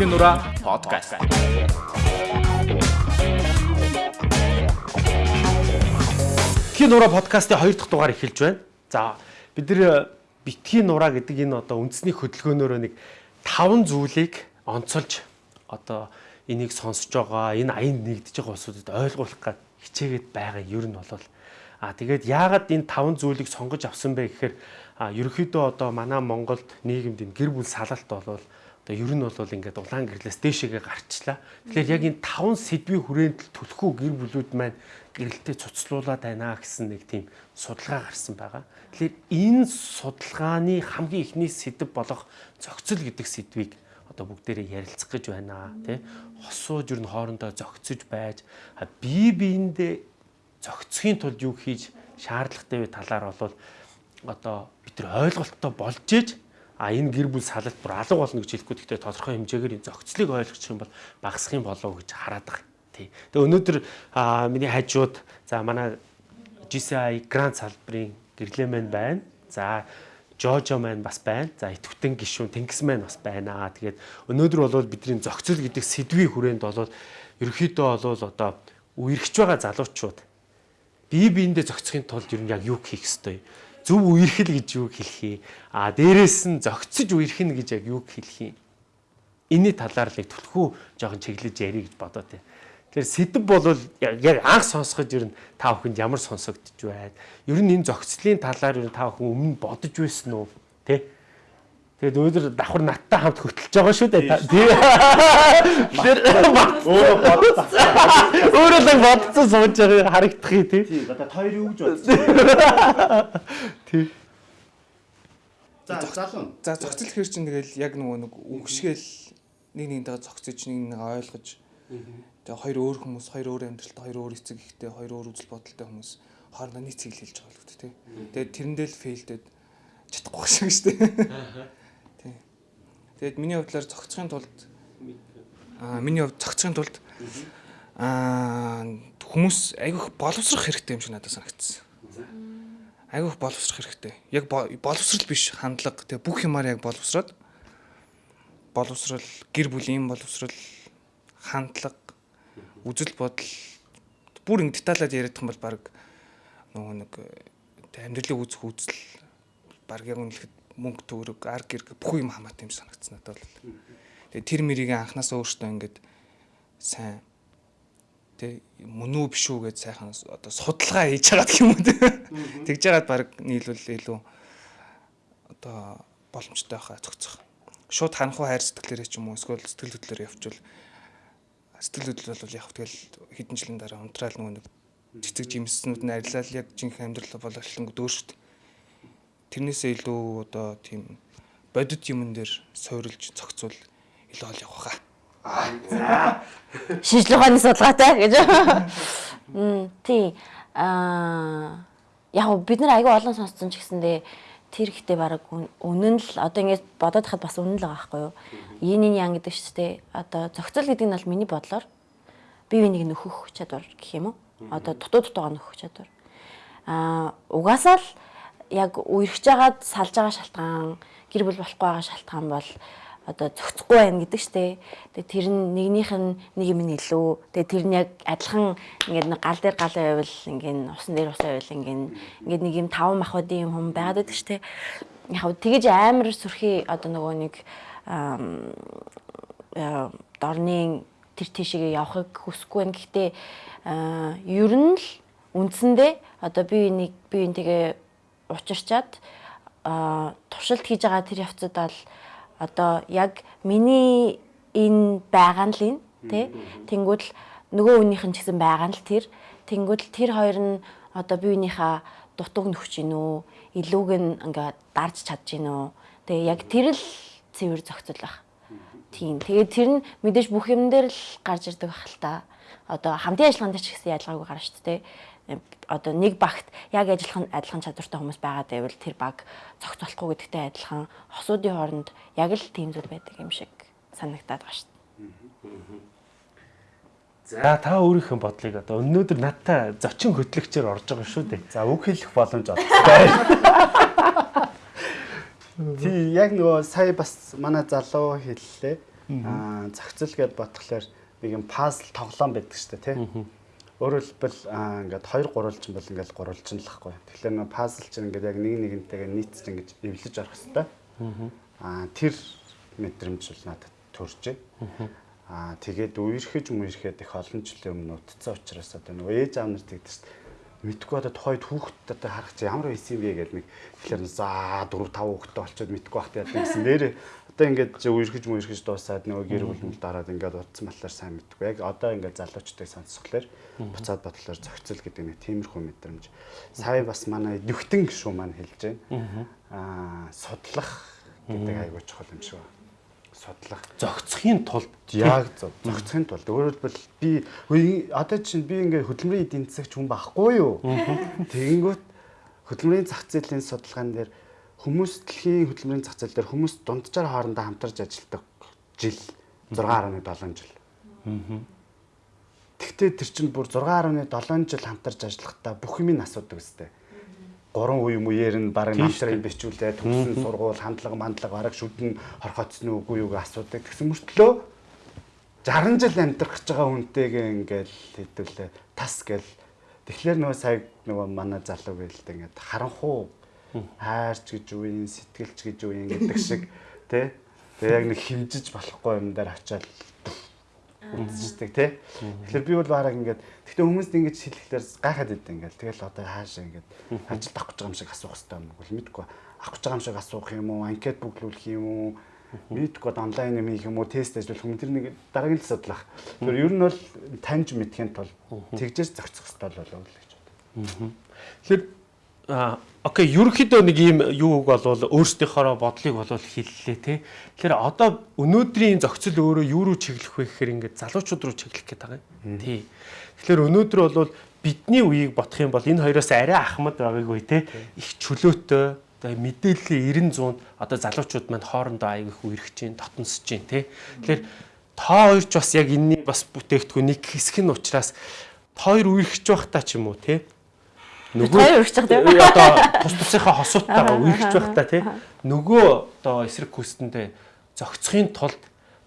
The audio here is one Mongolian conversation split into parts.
Битгий нураа подкаст. Битгий нураа подкастын 2 дахь дугаар эхэлж байна. За бид нэр битгий нураа гэдэг энэ одоо үндэсний хөдөлгөөнөөрөө нэг 5 зүйлийг онцолж одоо энийг сонсож байгаа энэ аянд нэгдэж байгаа улсуудад ойлгуулах гад хичээгээд байгаа юм нь бол а тэгээд яагаад энэ 5 зүйлийг сонгож авсан бэ гэхээр а ерөөхдөө одоо манай Монголд нийгэмд энэ гэр бүл салалт болвол одоо ер нь бол ингээд улаан гэрлээс дээшээгээ гарчлаа. Тэгэхээр яг энэ 5 сэдвийн хүрээнд түлхүү гэр бүлүүд маань гэрэлтэй цуцлуулаад байна гэсэн нэг тийм судалгаа гарсан байгаа. Тэгэхээр энэ судалгааны хамгийн ихний сэдв болох зохицол гэдэг сэдвийг одоо бүгдээрээ ярилцах гэж байна тий. Хосууж ер нь хоорондоо зохицож байж бие биендээ зохицохын тулд юу хийж шаардлагатай вэ талаар бол одоо бид нар ойлголттой болж ээж а энэ гэр бүл салалт бүр алга болно гэж хэлэхгүй гэхдээ тодорхой хэмжээгээр энэ зохицлыг ойлгох юм бол багасах юм болов гэж хараад байгаа. Тий. Тэгээ өнөөдөр миний хажууд за манай GCI грант салбарын гэрлээ маань байна. За Жожо маань бас байна. За итгэвтэн гишүүн Тэнгис маань бас байна. Тэгээд өнөөдөр бол бидний зохицол гэдэг сэдвийн хүрээнд бол ерөөхдөө бол одоо үерхэж байгаа залуучууд бие биендээ зохицохын тулд ер нь яг юу хийх ёстой юм зөв үерхэл гэж юу хэлэх юм а дээрэс нь зөгцөж үерхэн гэж яг юу хэлэх юм энэний талаар л түлхүү жоохон чиглэж ярих гэж бодоод байна. Тэгэхээр сэдв бол яг анх сонсоход ер нь та бүхэнд ямар сонсогдож байна. Ер нь энэ зохицлын талаар ер нь та бүхэн өмнө бодож байсан уу? Тэ? Тэгээд өнөөдөр давхар надтай хамт хөтлөж байгаа шүү дээ. Тэр өөрөө бодсон. Өөрөө л бодсон сууж байгаа харагдах юм тий. Тий, одоо хоёр юу гэж бодсон. Тий. За залуу. За зохицол хэр чинь тэгэл яг нөгөө нэг үгшгээл нэг нэгнтэйгээ зохицож нэг нэг ойлгож тэгээ хоёр өөр хүмүүс хоёр өөр амьдралтай хоёр өөр эцэг ихтэй хоёр өөр үзэл бодолтой хүмүүс хоорондоо нийт цэглэл хэлж байгаа л үү тий. Тэгээд тэрэндээ л фейлдэд чадахгүй шиг шүү дээ. Тэгээд миний хувьдлаар зохицохын тулд аа миний хувьд зохицохын тулд аа хүмүүс айгүйх боловсрох хэрэгтэй юм шиг надад санагдсан. Айгүйх боловсрох хэрэгтэй. Яг боловсрал биш хандлага. Тэгээ бүх юмар яг боловсроод боловсрал, гэр бүлийн боловсрал, хандлага, үзэл бодол бүр ингэ деталаад яриад юм бол баг нөгөө нэг амьдралыг үзэх үзэл баг яг үнэлэхэд мөнгө төгрөг, ар гэр бүх юм хамаатай юм санагдсан надад бол. Тэгээ тэр мэрийг анханасаа өөртөө ингээд сайн тэг мөн үү биш үү гэж сайхан одоо судалгаа хийж байгаа гэх юм уу тэгж яагаад баг нийлүүл илүү одоо боломжтой байхаа зохицох. Шууд ханхуу хайр сэтгэлээрээ ч юм уу эсвэл сэтгэл хөдлөлөөр явчвал сэтгэл хөдлөл бол яг тэгэл хэдэн жилийн дараа унтраал нөгөө цэцэг жимснүүд нь арилал яг жинхэнэ амьдрал боловчлон дөөршд тэрнээсээ илүү одоо тийм бодит юмн дээр суурилж зохицуул илүү ол явах хаа. Шинжлэх ухааны судалгаатай гэж. Мм тий. Аа яг бид нар аягүй олон сонссон ч гэсэндээ тэр ихтэй баг үнэн л одоо ингэж бодоод хахад бас үнэн л байгаа байхгүй юу. Yin yang гэдэг шүү дээ. Одоо зохицол гэдэг нь бол миний бодлоор бие биенийг нөхөх чадвар гэх юм уу? Одоо дутуу дутуугаа нөхөх чадвар. Аа угаасаа л яг үерхэж байгаад салж байгаа шалтгаан гэр бүл болохгүй байгаа шалтгаан бол одоо зохицохгүй байна гэдэг штэ. Тэгээ тэр нь нэгнийх нь нэг юм нь илүү. Тэгээ тэр нь яг адилхан ингээд нэг гал дээр гал байвал ингээд усан дээр ус байвал ингээд ингээд нэг юм таван махбодын юм хүн байгаад байдаг штэ. Яг тэгэж амар сүрхий одоо нөгөө нэг дорны тэр тийшээ явахыг хүсэхгүй байна. Гэхдээ ер нь л үндсэндээ одоо би нэг би энэ тэгээ учирчаад туршилт хийж байгаа тэр явцад бол одоо яг миний энэ байгаа нь л энэ тий Тэнгүүд л нөгөө хүнийх нь ч гэсэн байгаа нь л тэр. Тэнгүүд л тэр хоёр нь одоо биеийнхаа дутууг нөхч гин үү? Илүүг нь ингээ дарж чадж гин үү? Тэгээ яг тэр л цэвэр зохицол байх тийм. Тэгээд тэр нь мэдээж бүх юм дээр л гарч ирдэг байх л та. Одоо хамтын ажиллагаанд ч гэсэн ялгаагүй гарна шүү дээ одоо нэг багт яг ажиллах нь адилхан чадвартай хүмүүс байгаа гэвэл тэр баг цогцолохгүй гэдэгтэй адилхан хосуудын хооронд яг л тийм зүйл байдаг юм шиг санагтаад байгаа шүү дээ. За та өөрийнхөө бодлыг одоо өнөөдөр надтай зочин хөтлөгчөөр орж байгаа шүү дээ. За үг хэлэх боломж олгоцтой. Тий яг нөгөө сая бас манай залуу хэллээ. Аа зохицол гэдээ бодглохлоор нэг юм пазл тоглоом байдаг шүү дээ тий. Өөрөөр хэлбэл ингээд 2 гурвалжин бол ингээд гурвалжин л хгүй. Тэгэхээр нөө пазл чинь ингээд яг нэг нэгнтэйгээ нийцж ингэж эвлэж орох хэрэгтэй. Аа тэр мэдрэмж бол надад төрж байна. Аа тэгээд үерхэж мүерхэд их олон жилийн өмнө утцсан учраас одоо нөгөө ээж аав нар тэгдэг шүү дээ мэдгүй одоо тухайд хүүхэд одоо харах чи ямар байсан бэ гэдэг нэг тэгэхээр за 4 5 хүүхэдтэй болчиход мэдгүй бахт яадаг гэсэн. Нэрээ одоо ингээд үерхэж мүерхэж дуусаад нөгөө гэр бүл мэл дараад ингээд утсан батлаар сайн мэдгүй. Яг одоо ингээд залуучтай сонсхолоор буцаад бодлоор зохицол гэдэг нэг тиймэрхүү мэдрэмж. Сая бас манай нүхтэн гişүү маань хэлж байна. Аа судлах гэдэг айгуу чухал юм шиг байна судлах. Зөгцөхийн тулд яг зохицохын тулд. Өөрөөр хэлбэл би одоо чинь би ингээ хөдөлмөрийн эдийн засагч хүн байхгүй юу? Тэгэнгүүт хөдөлмөрийн зах зээлийн судалгаан дээр хүмүүс дэлхийн хөдөлмөрийн зах зээл дээр хүмүүс дунджаар хоорондоо хамтарч ажилладаг жил 6.7 жил. Тэгтээ тэр чинь бүр 6.7 жил хамтарч ажиллахдаа бүх юмыг асуудаг үстэй гурван үе мууээр нь баг намтрын бичүүлээ төгсөн сургууль хандлага мандлага бараг шүдэн хорхоцсон үгүй юуг асуудаг тэгсэн мөртлөө 60 жил амьдрах гэж байгаа хүнтэйгээ ингээл хэдүүлээ тас гэл. Тэгэхээр нөгөө сая нөгөө манай залуу гэлтэй ингээд харанхуу хайрч гэж үеийн сэтгэлч гэж үеийн гэдэг шиг тий Тэгээ яг нэг химжиж болохгүй юм дээр очиад үзчихдэг тий. Тэгэхээр би бол бараг ингээд гэхдээ хүмүүст ингэж хэлэхлээр гайхаад идэв ингээд. Тэгэл одоо хаашаа ингээд ажилд авах гэж байгаа юм шиг асуух хэрэгтэй юм бол мэдгүй. Авах гэж байгаа юм шиг асуух юм уу? Анкет бүглүүлэх юм уу? Мэдгүй онлайн юм хийх юм уу? Тест ажиллах юм тэр нэг дараагийн л судлах. Тэр ер нь бол таньж мэдхийн тулд тэгжээс зохицох хэрэгтэй болов уу гэж бодлоо. Тэгэхээр окей ерөнхийдөө нэг ийм юуг болвол өөрсдийнхөө бодлыг болвол хэллээ те. Тэгэхээр одоо өнөөдрийн зохицол өөрөө юу руу чиглэх вэ гэхээр ингээд залуучууд руу чиглэх гээд байгаа юм. Тий. Тэгэхээр өнөөдөр болвол бидний үеийг бодох юм бол энэ хоёроос арай ахмад байгаагүй те. Их чөлөөтэй тэгээ мэдээллийн 90 100 одоо залуучууд маань хоорондоо аяг их үерхэж чинь дотносж чинь те. Тэгэхээр та хоёр ч бас яг энэний бас бүтээгдэхүүн нэг хэсэг нь учраас та хоёр үерхэж байхдаа ч юм уу те Нөгөө байгаа тийм. Одоо тус тусынхаа хосууттайгаа үерхэж байхдаа тий нөгөө одоо эсрэг хүстэндээ зохицохын тулд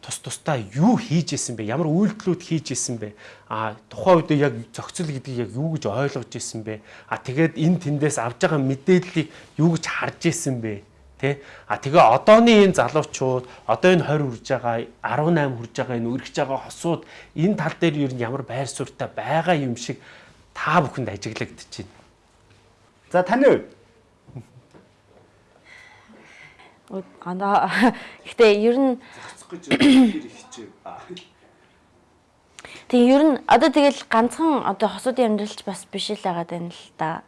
тус тусдаа юу хийж исэн бэ? Ямар үйлдэлүүд хийж исэн бэ? А тухайн үед яг зохицол гэдгийг яг юу гэж ойлгож исэн бэ? А тэгээд энэ тэндээс авж байгаа мэдээллийг юу гэж харж исэн бэ? Тэ? А тэгээ одооны энэ залуучууд одоо энэ 20 хүрж байгаа 18 хүрж байгаа энэ үргэж байгаа хосууд энэ тал дээр нь ямар байр суурьтай байгаа юм шиг та бүхэнд ажиглагдчихэв. За таны хувьд Андаа гэхдээ ер нь. Тэгээ ер нь одоо тэгэл ганцхан одоо хосуудын амьдралч бас биш л байгаа тань л да.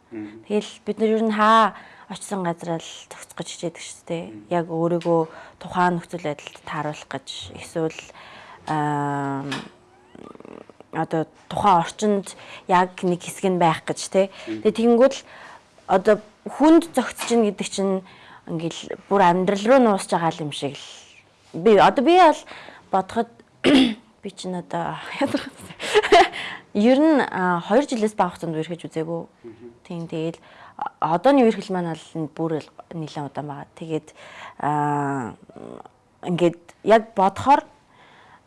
Тэгэл бид нар ер нь хаа очисон газараа л зохицох гэж хичээдэг шүү дээ. Яг өөрийгөө тухайн нөхцөл байдалд тааруулах гэж эсвэл аа одоо тухайн орчинд яг нэг хэсэг нь байх гэж тий. Тэгээ тэгэнгүүт л одоо хүнд зохицож гин гэдэг чинь ингээл бүр амьдрал руу нуусж байгаа юм шиг л би одоо би бол бодоход би чинь одоо ер нь 2 жилээс бага хугацаанд үерхэж үзээгүй. Тийм тэгэл одооны үерхэл маань бол бүр нэлээд удаан байгаа. Тэгээд ингээд яг бодохоор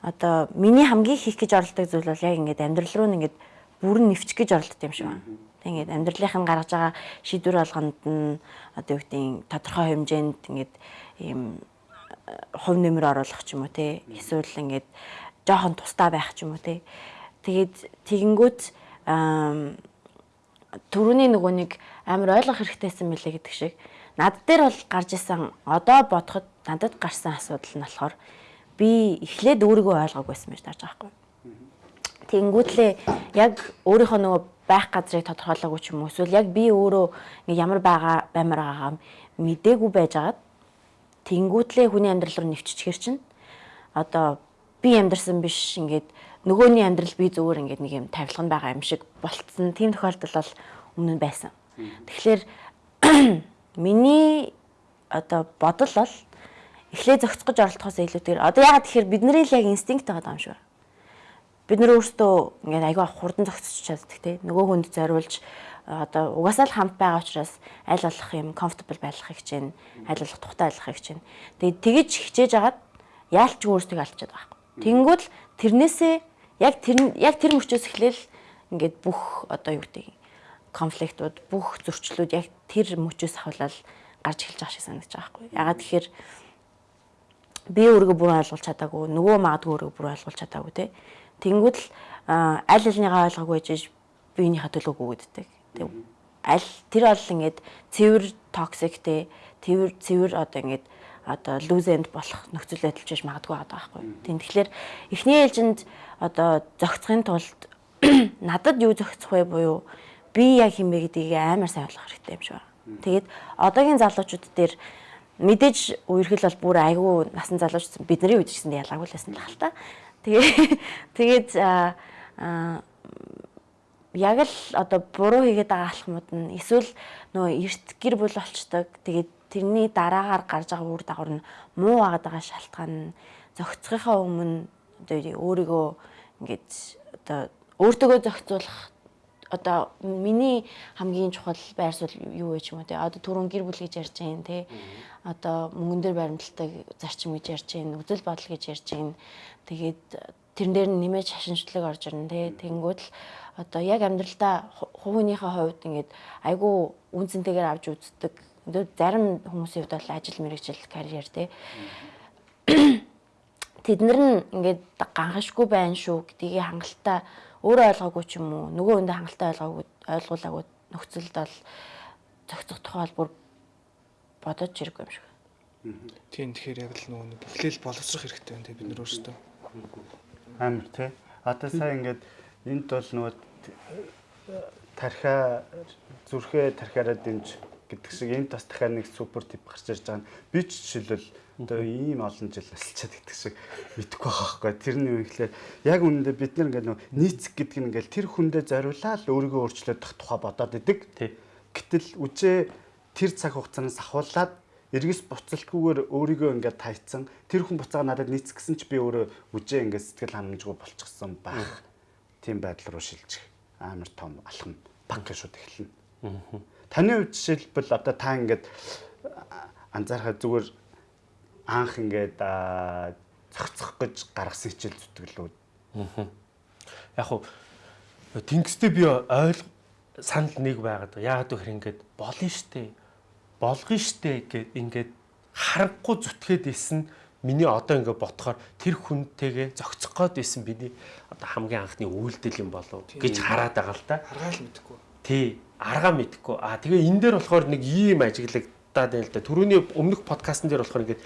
одоо миний хамгийн хийх гэж оролдог зүйл бол яг ингээд амьдрал руу ингээд бүрэн нэвчих гэж оролддог юм шиг байна. Тэг ингээд амьдралынх нь гаргаж байгаа шийдвэр болгонд нь одоо юу гэдэг тодорхой хэмжээнд ингээд ийм хувь нэмэр оруулах ч юм уу те эсвэл ингээд жоохон тустай байх ч юм уу те. Тэгээд тэгэнгүүт төрөний нөгөө нэг амар ойлгох хэрэгтэйсэн мэлээ гэдэг шиг. Над дээр бол гарч исэн одоо бодоход надад гарсан асуудал нь болохоор би эхлээд өөрийгөө ойлгоогүйсэн байж тааж байгаа байхгүй. Тэнгүүтлээ яг өөрийнхөө нөгөө байх газрыг тодорхойлоогүй ч юм уу? Эсвэл яг би өөрөө ямар байгаа баймар байгаагаа мдээгүй байжгаад тэнгүүтлээ хүний амьдрал руу нэвччихэр чинь одоо би амьдрсан биш ингээд нөгөөний амьдрал би зөвөр ингээд нэг юм тавилга нь байгаа юм шиг болцсон. Тийм тохиолдол бол өмнө нь байсан. Тэгэхээр миний одоо бодол бол эхлээ зохицох гэж оролдохоос илүүтэйгээр одоо ягаад тэгэхээр бидний л яг инстинкт байгаа юм шиг байна бид нар өөрсдөө ингээд аягүй хурдан зохицож чаддаг те нөгөө хүнд зориулж одоо угаасаа л хамт байгаа учраас аль болох юм comfortable байхыг хичээн аль болох тухтай байхыг хичээн тэгээд тэгэж хичээж агаад яалч өөрсдөө алдчихад байгаа. Тэнгүүд л тэрнээсээ яг тэр яг тэр мөчөөс эхлээл ингээд бүх одоо юу гэдэг конфликтууд бүх зөрчлүүд яг тэр мөчөөс ахвалал гарч эхэлж байгаа шиг санагдаж байгаа байхгүй. Ягаад тэгэхээр би өөрийгөө бүрэн ойлгуулж чадаагүй, нөгөө магадгүй өөрийгөө бүрэн ойлгуулж чадаагүй те. Тэнгүүд л аль альныгаа ойлгоогүй гэж биенийхээ төлөө гүгддэг. Тэг аль тэр бол ингээд цэвэр токсиктэй, цэвэр цэвэр одоо ингээд одоо лузенд болох нөхцөл байдал ч магадгүй байгаа байхгүй. Тийм тэгэхээр эхний ээлжинд одоо зохицохын тулд надад юу зохицох вэ буюу би яг хинбэ гэдгийг амар сайн ойлгох хэрэгтэй юм шиг байна. Тэгээд одоогийн залуучууд дээр мэдээж үерхэл бол бүр айгүй насан залууч бидний үед ч гэсэн ялгаагүй л байсан л хал та. Тэгээ тэгээд яг л одоо буруу хийгээд байгаа алхмууд нь эсвэл нөгөө эрт гэр бүл болчдаг. Тэгээд тэрний дараагаар гарч байгаа үр дагавар нь муу агаад байгаа шалтгаан нь зохицохынхаа өмнө одоо өөрийгөө ингээд одоо өөртөөгөө зохицуулах одоо миний хамгийн чухал байр суурь юу вэ ч юм уу те? Одоо түрүүн гэр бүл гэж ярьж байгаа те? Одоо мөнгөн дээр баримталтай зарчим гэж ярьж байна үзэл бодол гэж ярьж байна тэгээд тэрэн дээр нэмээд шашинчлаг орж ирнэ те? Тэнгүүд л одоо яг амьдралдаа хувийнхээ хувьд ингээд айгүй үнцэнтэйгээр авч үздэг. Зарим хүмүүсийн хувьд бол ажил мэргэжил карьер те? Тэднэр нь ингээд ганхашгүй байна шүү гэдгийг хангалттай өөрөө ойлгоогүй ч юм уу нөгөө хүндээ хангалттай ойлгоогүй ойлгуулаагүй нөхцөлд бол зохицох тухай бүр бодож ирэх юм шиг. Тийм тэгэхээр яг л нөгөө эхлээл боловсрох хэрэгтэй байна те бид нар өөрсдөө. Амар тий. Одоо сая ингээд энд бол нөгөө тархиа зүрхээ тархиараа дэмж гэдэг шиг энд бас дахиад нэг супер тип гарч ирж байгаа нь би ч жишээлбэл одоо ийм олон жил асалчаад гэдэг шиг мэдэхгүй байгаа байхгүй. Тэрний юу гэхлээр яг үнэндээ бид нар ингээд нөө нийцэх гэдэг нь ингээд тэр хүндээ зориулаад өөрийгөө өөрчлөх тухай бодоод идэг. Гэтэл үжээ тэр цаг хугацаанаас ахуулаад эргэс буцалтгүйгээр өөрийгөө ингээд тайцсан тэр хүн буцаага надад нийцэх гэсэн чи би өөрөө үжээ ингээд сэтгэл ханамжгүй болчихсон байх. Тийм байдал руу шилжих амар том алхам банк шууд эхэлнэ. Таны хувьд жишээлбэл одоо та ингээд анзаархад зүгээр анх ингээд зохицох гэж гаргасан хичээл зүтгэлүүд. Яг уу тэнгистэй би ойл санал нэг байгаад байгаа. Яагаад гэхээр ингээд болно штэ. Болгоно штэ гэд ингээд харахгүй зүтгээд исэн миний одоо ингээд ботхоор тэр хүнтэйгээ зохицох гээд исэн миний одоо хамгийн анхны үйлдэл юм болов гэж хараад байгаа л та. Харгаал мэдэхгүй. Тий, аргаа мэдэхгүй. Аа тэгээ энэ дээр болохоор нэг ийм ажиглагдаад байна л да. Төрөний өмнөх подкастн дээр болохоор ингээд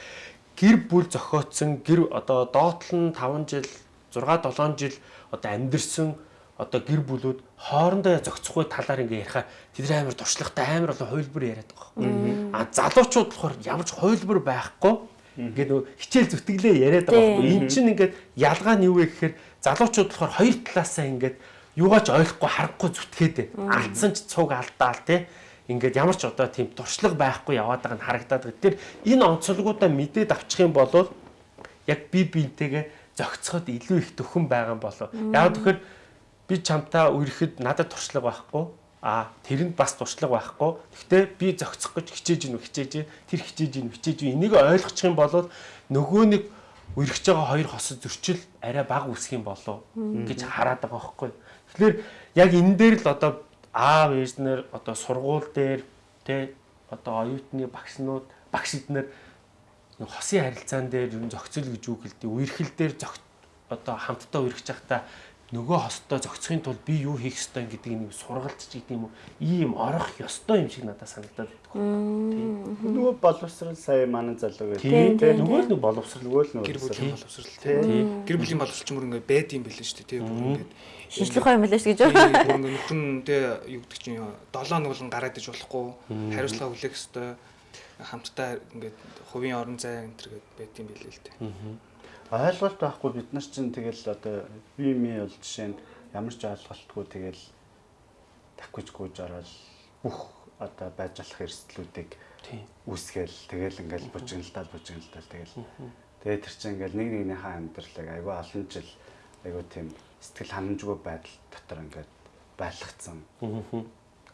гэр бүл зохиотсон гэр одоо доотлон 5 жил 6 7 жил одоо амьдэрсэн одоо гэр бүлүүд хоорондоо зохицохгүй талаар ингээ ярихаа тэдний амар туршлагатай амар олон хувилбар яриад байгаа. А залуучууд болохоор ямар ч хувилбар байхгүй ингээ нөө хичээл зүтгэлээ яриад байгаа байхгүй. Эн чинь ингээд ялгаа нь юу вэ гэхээр залуучууд болохоор хоёр талаасаа ингээд юугаач ойлгохгүй харахгүй зүтгээд алдсан ч цуг алдаал тий ингээд ямар ч одоо тийм туршлага байхгүй яваад байгаа нь харагдаад байгаа. Тэр энэ онцлогуудаа мэдээд авчих юм бол яг би биентэйгээ зохицоход илүү их төхөн байгаа юм болов. Яг тэгэхээр би чамтаа үерхэд надад туршлага байхгүй. А тэрэнд бас туршлага байхгүй. Гэхдээ би зохицох гэж хичээж ийн хичээж тэр хичээж ийн хичээж энийг ойлгочих юм бол нөгөө нэг үерхэж байгаа хоёр хосод зөрчил арай бага үсэх юм болов гэж хараад байгаа байхгүй. Тэгэхээр яг энэ дээр л одоо аав ээжнэр одоо сургууль дээр тэ одоо оюутны багшнууд багш эднэр хосын харилцаан дээр ер нь зохицол гэж үг хэлдэг. Үерхэл дээр одоо хамтдаа үерхэж байхдаа нөгөө хостой зохицохын тулд би юу хийх ёстой гэдэг нэг сургалтч гэдэг юм уу? Ийм орох ёстой юм шиг надад санагдаад байна. Нөгөө боловсрал сая манай залуу гэдэг. Тийм нөгөө л нэг боловсрал. нөгөө л гэр бүлийн боловсрал. тийм гэр бүлийн боловсрал ч мөр ингээ байд юм бэлэн шүү дээ тийм ингээд шинжлэх ухаан юм шүү гэж нь тэ юу гэдэг чинь 7 нэг болгон гараад иж болохгүй хариуцлага хүлээх ёстой хамтдаа ингээд хувийн орон зай энэ төр гээд байд юм бэлээ л дээ ойлголт байхгүй бид нар чинь тэгэл одоо би ми бол жишээ нь ямар ч ойлголтгүй тэгэл таквич гүйж ороод бүх одоо байж болох эрсдлүүдийг үүсгээл тэгэл ингээл бужигналтаа бужигналтаа тэгэл. Тэгээ тэр чинь ингээл нэг нэгнийхээ амьдралыг айгүй олон жил айгүй тийм сэтгэл ханамжгүй байдал дотор ингээд байлгцсан.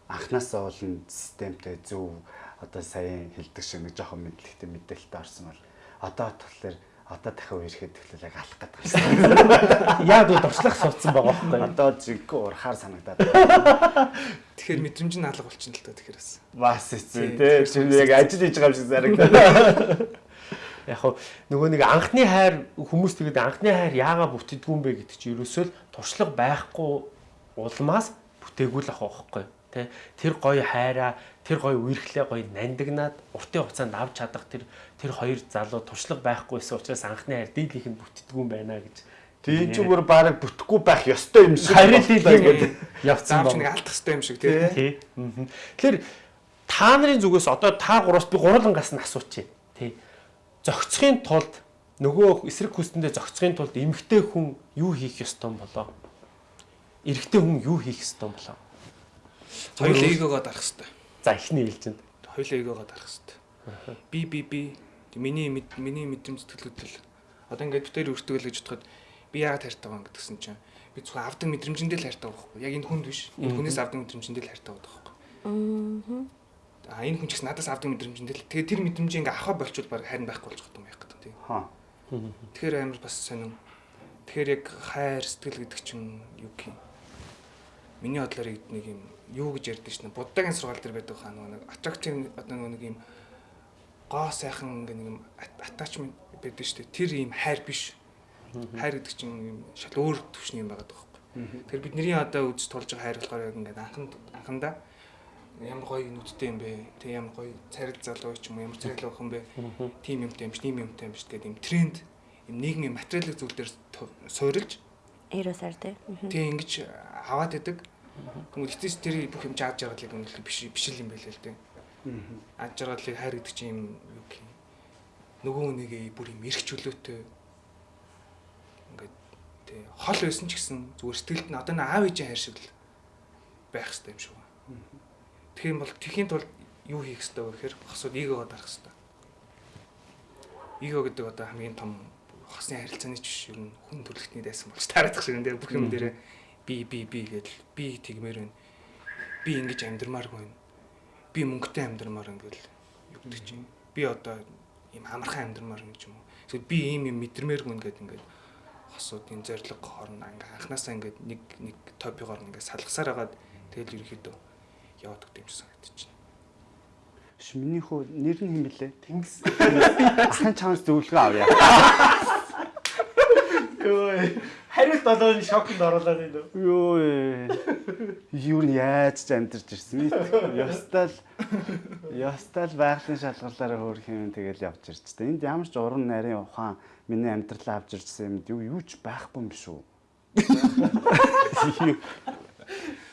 Анхнаасаа бол системтэй зөв одоо сая хэлдэг шиг нэг жоохон мэдлэгтэй мэдээлэлтэй орсон бол одоо болохоор Одоо дахин үерхэд тэгэхээр яг алах гэдэг байна. Яг уу дуршлах суудсан байгаа байхгүй. Одоо зиггүй урахаар санагдаад байна. Тэгэхээр мэдрэмж нь алга болчихно л доо тэгэхээр бас. Бас эцүү тий. Тэр яг ажил хийж байгаа юм шиг зарагдаад. Яг нөгөө нэг анхны хайр хүмүүс тэгээд анхны хайр яагаад бүтдэггүй юм бэ гэдэг чинь ерөөсөө л туршлага байхгүй улмаас бүтээгүй л ах байхгүй тий тэр гоё хайраа тэр гоё үерхлээ гоё нандинаад уртын хугацаанд авч чадах тэр тэр хоёр залуу туршлага байхгүйсэн учраас анхны хайр дийлийнх нь бүтдэггүй юм байна гэж Тийм ч бүр баг бүтэхгүй байх ёстой юм шиг. харин дийлийнх нь явцсан Заавч нэг байна. алдах хэрэгтэй юм шиг тий. Тий. мгм. Тэгэхээр та нарын зүгээс одоо та гураас би гурвангаас нь асуучих. Зохицохын тулд нөгөө эсрэг хүстэндээ зохицохын тулд эмгтэй хүн юу хийх ёстой юм болоо? Эрэгтэй хүн юу хийх ёстой юм болоо? Хоёул эгоогоо дарах хэрэгтэй. За эхний ээлжинд. Хоёул эгоогоо дарах хэрэгтэй. Би би би миний миний мэдрэмж сэтгэлгүйтэл одоо ингээд бид тээр өртгөл гэж бодоход би яагаад хайртай байгаа гэдгсэн чинь би зөвхөн авдаг мэдрэмжэндээ л хайртай байгаа байхгүй яг энэ хүнд биш энэ хүнээс авдаг мэдрэмжэндээ л хайртай байгаа байхгүй а энэ хүн ч гэсэн надаас авдаг мэдрэмжэндээ л тэгээ тэр мэдрэмжийг ингээ авах болчвол баг харин байхгүй болж байгаа юм байх гэдэг тийм. Хаа. тэгэхээр амар бас сонин. Тэгэхээр яг хайр сэтгэл гэдэг чинь юу юм? Миний бодлоор нэг юм юу гэж ярьдэн шнэ буддагийн сургаал дээр байдаг хаа нэг attractive одоо нэг юм гоо сайхан ингээ нэг юм attachment байдаг дээ. Тэр юм хайр биш. Хайр гэдэг чинь юм шал өөр төвшний юм байгаа байхгүй. Тэр бидний одоо үз тулж байгаа хайр болохоор яг ингээд анхан анхандаа ямар гоё нүдтэй юм бэ? Тэг ямар гоё царил залуу ч юм уу ямар царил охин бэ? Тим юмтай юм ш тийм юмтай юм ш гэдэг юм тренд юм нийгмийн материалын зүйл дээр суурилж Эрөөсөр тий. тэг ингэж аваад идэг. Тэгмээ эцэс тэр бүх юм жааж жаргалыг үнэлэх биш биш л юм байлээ л дээ. Аж жаргалыг хайр гэдэг чинь юм юу гэх юм. Нөгөө хүнийгээ бүр юм эрх чөлөөтэй. Ингээд тэг хол байсан ч гэсэн зүгээр сэтгэлд нь одоо нэг аав ээжийн хайр шиг л байх хэрэгтэй юм шиг байна тэгэх юм бол тэхийн тулд юу хийх хэрэгтэй вэ гэхээр хосууд эгоогоо дарах хэрэгтэй эго гэдэг одоо хамгийн том хосны харилцааны ч биш ер нь хүн төрөлхтний дайсан болж таарах шиг энэ бүх юм дээр би би би гэдэл би тэгмээр байна. Би ингэж амьдрмааргүй байна. Би мөнгөтэй амьдрмаар гэл юу гэдэг чинь. Би одоо ийм амархан амьдрмаар ч юм уу? Эсвэл би ийм юм мэдэрмээргүй ингээд ингээд хосуудын зориг хоорн ингээ анханасаа ингээд нэг нэг топигоор ингээд салгасаар хагаад тэгэл ерөөхдөө яваад өгдөг юм шиг санагдчихэв. Ш миний хөө нэр нь хэм блэ? Тэнгис. Ахын чамс зөвлөгөө авъя. Өө хариулт болоод шокнд оруулаад байна. Йоо. Юу нь яаж ч амьдарч ирсэн. Ястал ястал байгалийн шалгуулаараа хөөх юм тэгэл явж ирч та. Энд ямар ч уран нарийн ухаан миний амьдралаа авч ирсэн юм юу юу ч байхгүй юм шүү.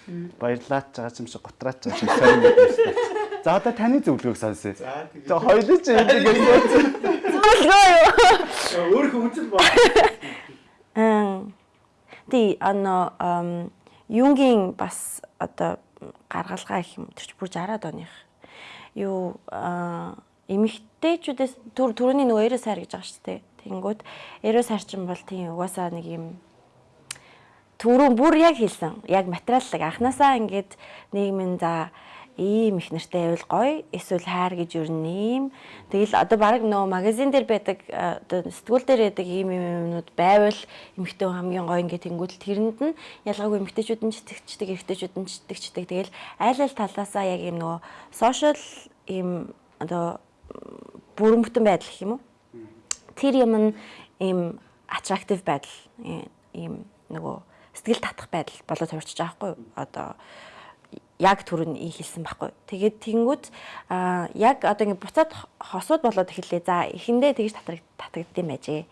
Баярлаач байгаа юм шиг готраач байгаа юм сайн юм байна. За одоо таны зөвлөгөөг сонсъё. За тэгээд За хоёулаа ч энэ гэсэн. Зөвлөгөө юу? өөрөө хүнцэл ба. Ам тий ано юнгийн бас одоо гаргалгаа их юм тэр чи бүр 60-аад оных. Юу эмэгтэйчүүдээс түр түрүүний нөгөө эрэ сайр гэж байгаа шүү дээ. Тэнгүүд эрэ сайр чинь бол тийм угаасаа нэг юм түрүүн бүр яг хэлсэн. Яг материаллаг анханасаа ингээд нийгмийн за ийм их нартай байвал гоё эсвэл хайр гэж юу нэм. Тэгэл одоо баг нөө магазин дээр байдаг одоо сэтгүүл дээр байдаг ийм ийм юмнууд байвал эмэгтэй хамгийн гоё ингээд тэнгуүтэл тэрэнд нь ялгаагүй эмэгтэйчүүд нь ч итгэждэг, эрэгтэйчүүд нь ч итгэждэг. Тэгэл айл айл талаасаа яг ийм нөгөө сошиал ийм одоо бүрэн бүтэн байдал гэх юм уу? тэр юм нь ийм attractive байдал э, ийм нөгөө сэтгэл татах байдал болоод хувирчиж байгаа хгүй юу? одоо яг түрүүн ий хэлсэн байхгүй. Тэгээд тэнгүүд а яг одоо ингэ буцаад хосууд болоод эхэллээ. За эхэндээ тэгж татдаг татагдсан байжээ.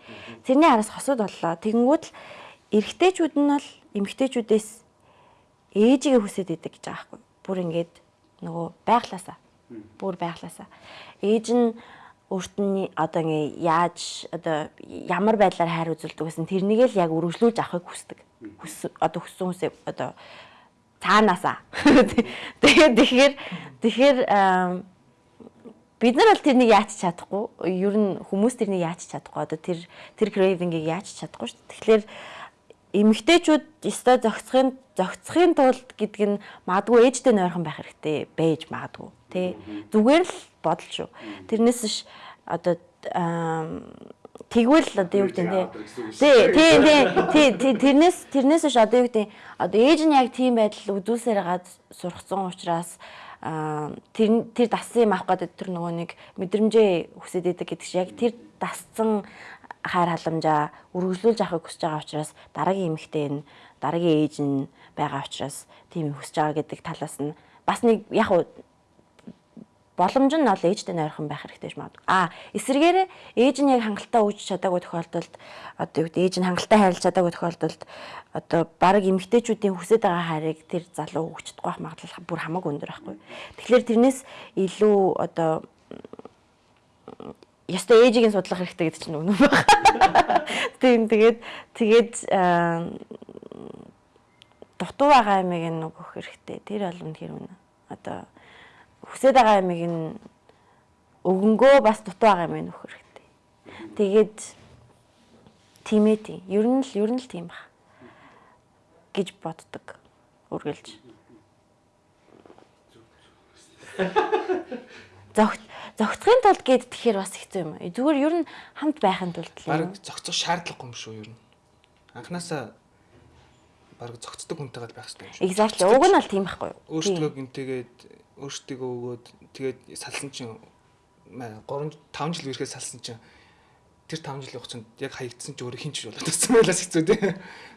Тэрний араас хосууд боллоо. Тэнгүүд л эрэгтэйчүүд нь бол эмэгтэйчүүдээс ээжигээ хүсээд идэг гэж байгаа байхгүй. Бүр ингээд нөгөө байглаасаа. Бүр байглаасаа. Ээж нь өөрт нь одоо ингээ яаж одоо ямар байдлаар хайр үзүүлдэг гэсэн тэрнийг л яг үргэлжлүүлж авахыг хүсдэг. Хүс одоо хүссэн хүсээ одоо цаанаасаа. Тэгээд тэгэхээр тэгэхээр бид нар бол тэрнийг яаж чадахгүй. Ер нь хүмүүс тэрнийг яаж чадахгүй. Одоо тэр тэр craving-ийг яаж чадахгүй шүү дээ. Тэгэхээр эмэгтэйчүүд өстой зохицохын зохицохын тулд гэдэг нь магадгүй ээжтэй нойрхон байх хэрэгтэй байж магадгүй тий зүгээр л бодол шүү тэрнээс ш одоо тэгвэл одоо юу гэдэг нь тий тий тий тий тэрнээс тэрнээс ш одоо юу гэдэг одоо ээж нь яг тийм байдал үзүүлсээр гад сургацсан учраас тэр тэр дассан юм авах гэдэг тэр нөгөө нэг мэдрэмжээ хүсэж идэг гэдэг чи яг тэр дассан хайр халамжаа үргэлжлүүлж авахыг хүсэж байгаа учраас дараагийн эмэгтэй нь дараагийн ээж нь байгаа учраас тийм хүсэж байгаа гэдэг талаас нь бас нэг яг боломж нь бол ээжтэй нойрхон байх хэрэгтэй ч магадгүй. А эсвэргээр ээж нь яг хангалттай үүж чадаагүй тохиолдолд одоо юу гэдэг ээж нь хангалттай хайрлаж чадаагүй тохиолдолд одоо баг эмгтээчүүдийн хүсэж байгаа хайрыг тэр залуу өгч чадахгүй байх магадлал бүр хамаагүй өндөр байхгүй. Тэгэхээр тэрнээс илүү одоо ястай ээжигийн судлах хэрэгтэй гэдэг чинь үнэн байна. Тийм тэгээд тэгээд дутуу байгаа юмыг нь өгөх хэрэгтэй. Тэр бол үнэхээр үнэ. Одоо хүсэж байгаа юмыг нь өгөнгөө бас дутуу байгаа юм өгөх хэрэгтэй. Тэгээд тийм ээ тийм. Ер нь л ер нь л тийм баг гэж боддог. Үргэлж. Зогт зогцохын тулд гээд тэгэхээр бас хэцүү юм. Зүгээр ер нь хамт байхын тулд л. Бараг зогцох шаардлагагүй юм шүү ер нь. Анханасаа бараг зогцдог хүнтэйгээ байх хэрэгтэй юм шүү. Exactly. Уг нь бол тийм байхгүй юу? Өөртөө гинтэйгээд өөртөө өгөөд тэгээд салсан чинь 3 5 жил ирэхэд салсан чинь тэр 5 жилийн хугацаанд яг хаягдсан ч өөрөө хинч болоод тассан байлаас хэцүү тий.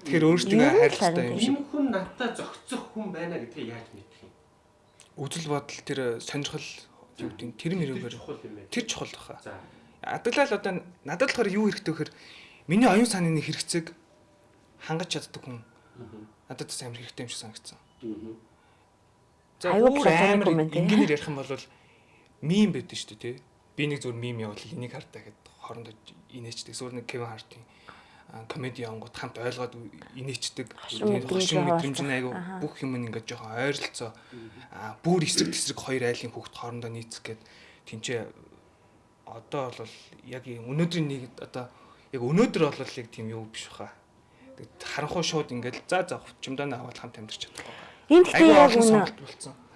Тэгэхээр өөртөө хайрлалтай юм шиг. Энэ хүн надтай зөгцөх хүн байна гэдгийг яаж мэдэх юм? Үзэл бодол тэр сонирхол юу гэдэг тэр мөрөөр тэр чухал баха. Адаглал одоо надад болохоор юу хэрэгтэй вэхээр миний оюун санааны хэрэгцээг хангаж чаддаг хүн надад бас амар хэрэгтэй юм шиг санагдсан. За Аюул амар амар тийм. ингээр ярих юм бол мим байдаг шүү дээ тий. Би нэг зүгээр мим явуул энийг хардаа гэд хоорондоо инээчдэг. Эсвэл нэг Кевин Хартийн комеди явангууд хамт ойлгоод инээчдэг. Хошин мэдрэмж нь айгу бүх юм ингээд жоохон ойролцоо. Бүр эсрэг тесрэг хоёр айлын хүүхд хоорондоо нийцэх гээд тэнцээ одоо бол яг юм өнөөдрийн нэг одоо яг өнөөдөр бол яг тийм юу биш баха. Харанхуй шууд ингээд за за чимдаа аваад хамт амьдарч чадахгүй. Энэ гэхдээ яг үнэ.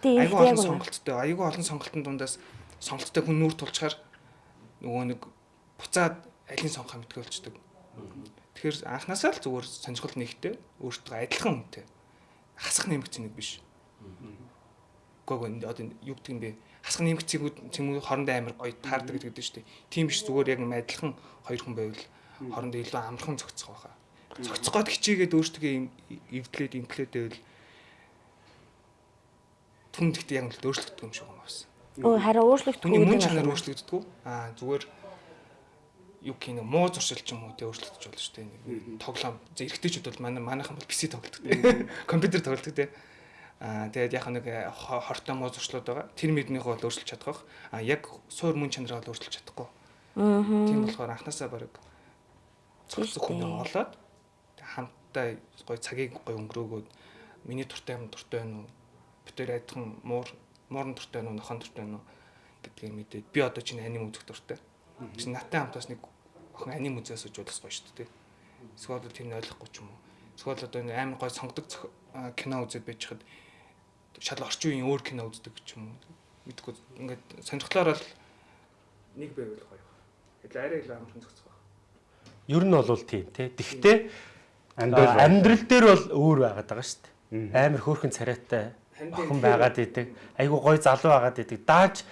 Тийм, Айгу яг үнэ. сонголттой. Айгу олон сонголтын дундаас сонголттой хүн нүүр тулчаар нөгөө нэг буцаад алийг сонгох мэдгүй болчдөг. Тэгэхээр анханасаа л зүгээр сонирхол нэгтэй өөртөө адилхан хүнтэй. Хасах нэмэгцэн нэг биш. Гого одоо юу гэдэг юм бэ? Хасах нэмэгцүүд цэмүү хоорондоо амар гоё таардаг гэдэг дээ шүү дээ. Тийм биш зүгээр яг юм адилхан хоёр хүн байвал хоорондоо илүү амархан зохицох байхаа. Зохицох гот хичээгээд өөртөө эвдлээд инклээд байвал түн гэхдээ яг л өөрчлөгдөх юм шиг юм байна. Өө харин өөрчлөгдөх Түүний мөн чанар явдал. өөрчлөгддөггүй. Аа зүгээр юу гэх юм муу зуршил ч юм уу тэ өөрчлөгдөж болно шүү дээ. Нэг Тоглоом зэрэгтэйчүүд бол манай манайхан бол PC тоглодог. Компьютер тоглодог тэ. Аа тэгээд яг нэг э, хо- хортой муу зуршлууд байгаа. Тэр мэднийхээ бол өөрчилж чадах. Аа яг суур мөн чанараа бол өөрчилж чадахгүй. Аа. Тийм болохоор анханасаа баг цогцох хүн олоод тэг хамтдаа гоё цагийг гоё өнгөрөөгөөд миний туртай юм туртай байна уу? Битээр айдхан муур муурн туртай байна уу? Нохон туртай байна уу? гэдгийг мэдээд би одоо чинь аним үзэх дуртай. Чи наттай хамтаас нэг охин аним үзээс сууж болох гоё шүү дээ. Эсвэл тэр нь ойлгохгүй ч юм уу. Эсвэл одоо нэг амар гоё сонгодог кино үзээд байж хад шал орчин үеийн өөр кино үздэг ч юм уу. Мэдгүй ингээд сонирхлоор бол нэг байвал гоё. Тэгэл арай илүү амархан зохицох байх. Ер нь бол тийм тий. Амьдрал амьдрал дээр бол өөр байгаад байгаа шүү дээ. Амар хөөрхөн царайтай охин байгаад идэг. Айгу гой залуу байгаад идэг. Дааж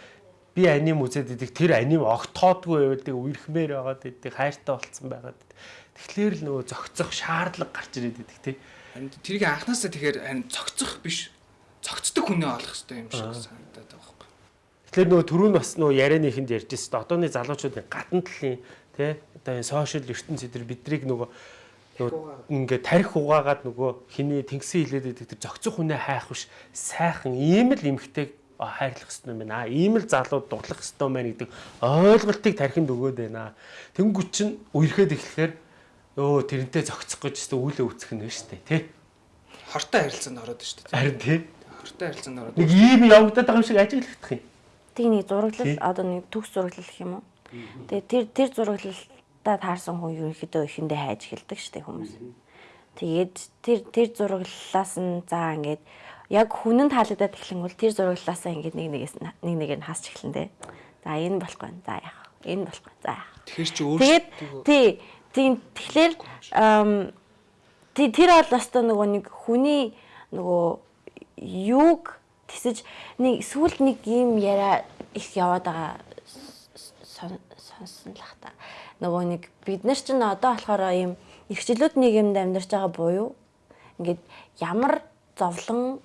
би аним үзээд идэг. Тэр аним огтоодгүй байвал үерхмээр байгаад идэг. Хайртай болцсон байгаад идэг. Тэгэхээр л нөгөө зөгцөх шаардлага гарч ирээд идэг тий. Тэрийг анханасаа тэгэхээр харин цогцох биш цогцдог хүнээ олох хэрэгтэй юм шиг санагдаад байгаа байхгүй. Тэгэхээр нөгөө түрүүн бас нөгөө ярианыхэнд ярьж байсан. Одооны залуучуудын гадна талын тий одоо энэ сошиал ертөнц эдэр бидрийг нөгөө ингээд тарих угаагаад нөгөө хиний тэнгисийн хилээд идэг тэр зөгцөх хүнээ хайх биш сайхан ийм л эмхтэйг хайрлах хэрэгтэй юм байна. Ийм л залууд дурлах юм байна гэдэг ойлголтыг тархинд өгөөд байна. Тэнгүүт чинь үерхэд эхлэхээр өө тэрнтэй зөгцөх гэж өстө үлээ үүсгэх нь шүү дээ тий. Хортой харилцаанд ороод шүү дээ. Харин тий. Хортой харилцаанд ороод. Нэг ийм явагдаад байгаа юм шиг ажиглагдах юм. Тэг нэг зураглал одоо нэг төгс зураглал гэх юм уу. Тэгээ тэр тэр зураглалтаа таарсан хүн ерөнхийдөө ихэндээ хайж эхэлдэг штеп хүмүүс. Тэгээд тэр тэр зураглалаас нь за ингээд яг хүнэнд таалагдаад эхлэн бол тэр зураглалаасаа ингээд нэг нэгээс нэг нэгээр нь хасч эхлэн дээ. За энэ болохгүй. За яах? Энэ болохгүй. За. Тэгэхээр чи Тэгээд өөрсдөө тий тийм тэгэхээр тэр бол өстой нөгөө нэг хүний нөгөө юуг тисэж нэг сүүлд нэг юм яриа их яваад байгаа сон- сонсон л ах та. Нөгөө нэг бид нар ч н одоо болохоор ийм эрхчлүүд нийгэмд амьдарч байгаа буюу ингээд ямар зовлон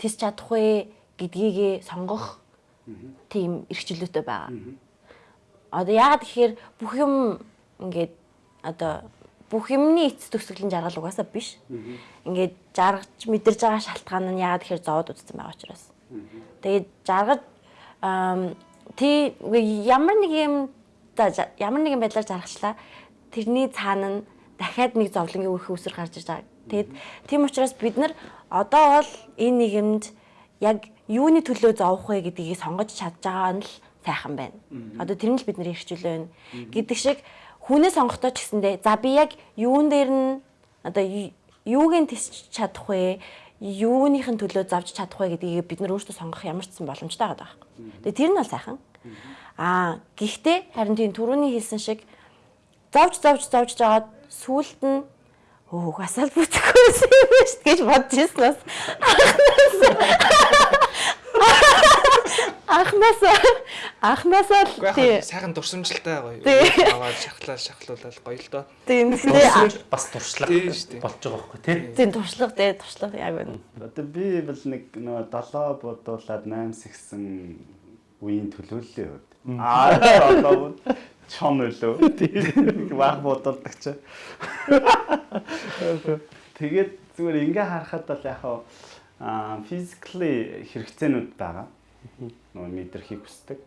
тис чадах вэ гэдгийг сонгох тийм эрхчлөөтэй байгаа. Одоо яагаад гэхээр бүх юм ингээд одоо бүх юмны эц төгсгөлийн жаргал угаасаа биш. Ингээд жаргаж мэдэрж байгаа шалтгаан нь яагаад гэхээр зовоод үзсэн байгаа учраас. Тэгээд жаргаж тий ямар нэг юм за ямар нэгэн байдлаар жаргачлаа тэрний цаана нь дахиад нэг зовлонгийн үр хөвсөр гарч иж байгаа. Тэгэд тийм учраас бид нар одоо бол энэ нийгэмд яг юуны төлөө зовох вэ гэдгийг сонгож чадж байгаа нь л сайхан байна. Одоо тэр нь л бидний эрхчлөө байна. Гэдэг шиг хүнээ сонгохдоо ч гэсэндээ за би яг юун дээр нь одоо ю- юуг нь тисч чадах вэ? Юуныхын төлөө завж чадах вэ гэдгийг бид нар өөрсдөө сонгох ямар ч сан боломжтой байгаа. Тэгээ тэр нь бол сайхан. Аа гэхдээ харин тийм түрүүний хэлсэн шиг зовж зовж зовж жагаад сүулт нь өө угаасаа л бүтэхгүй юм биш гэж бодож ирсэн бас. Анхнаас анхнаасаа л тий. сайхан дурсамжлалтай гоё. Тий. Аваад шахлаа шахлуулаад гоё л доо. Тийм Дурсамж бас туршлага шүү болж байгаа байхгүй тий. тийм туршлага дээ туршлага яг байна. Одоо би бол нэг нөгөө 7 бодуулаад 8 сэгсэн үеийн төлөөллөө хувьд. Аа одоо чон үлөө. Вах бодуулдаг чи. Тэгээд зүгээр ингээ харахад бол яг аа physically хэрэгцээнүүд байгаа. Нөгөө мэдрахийг хүсдэг.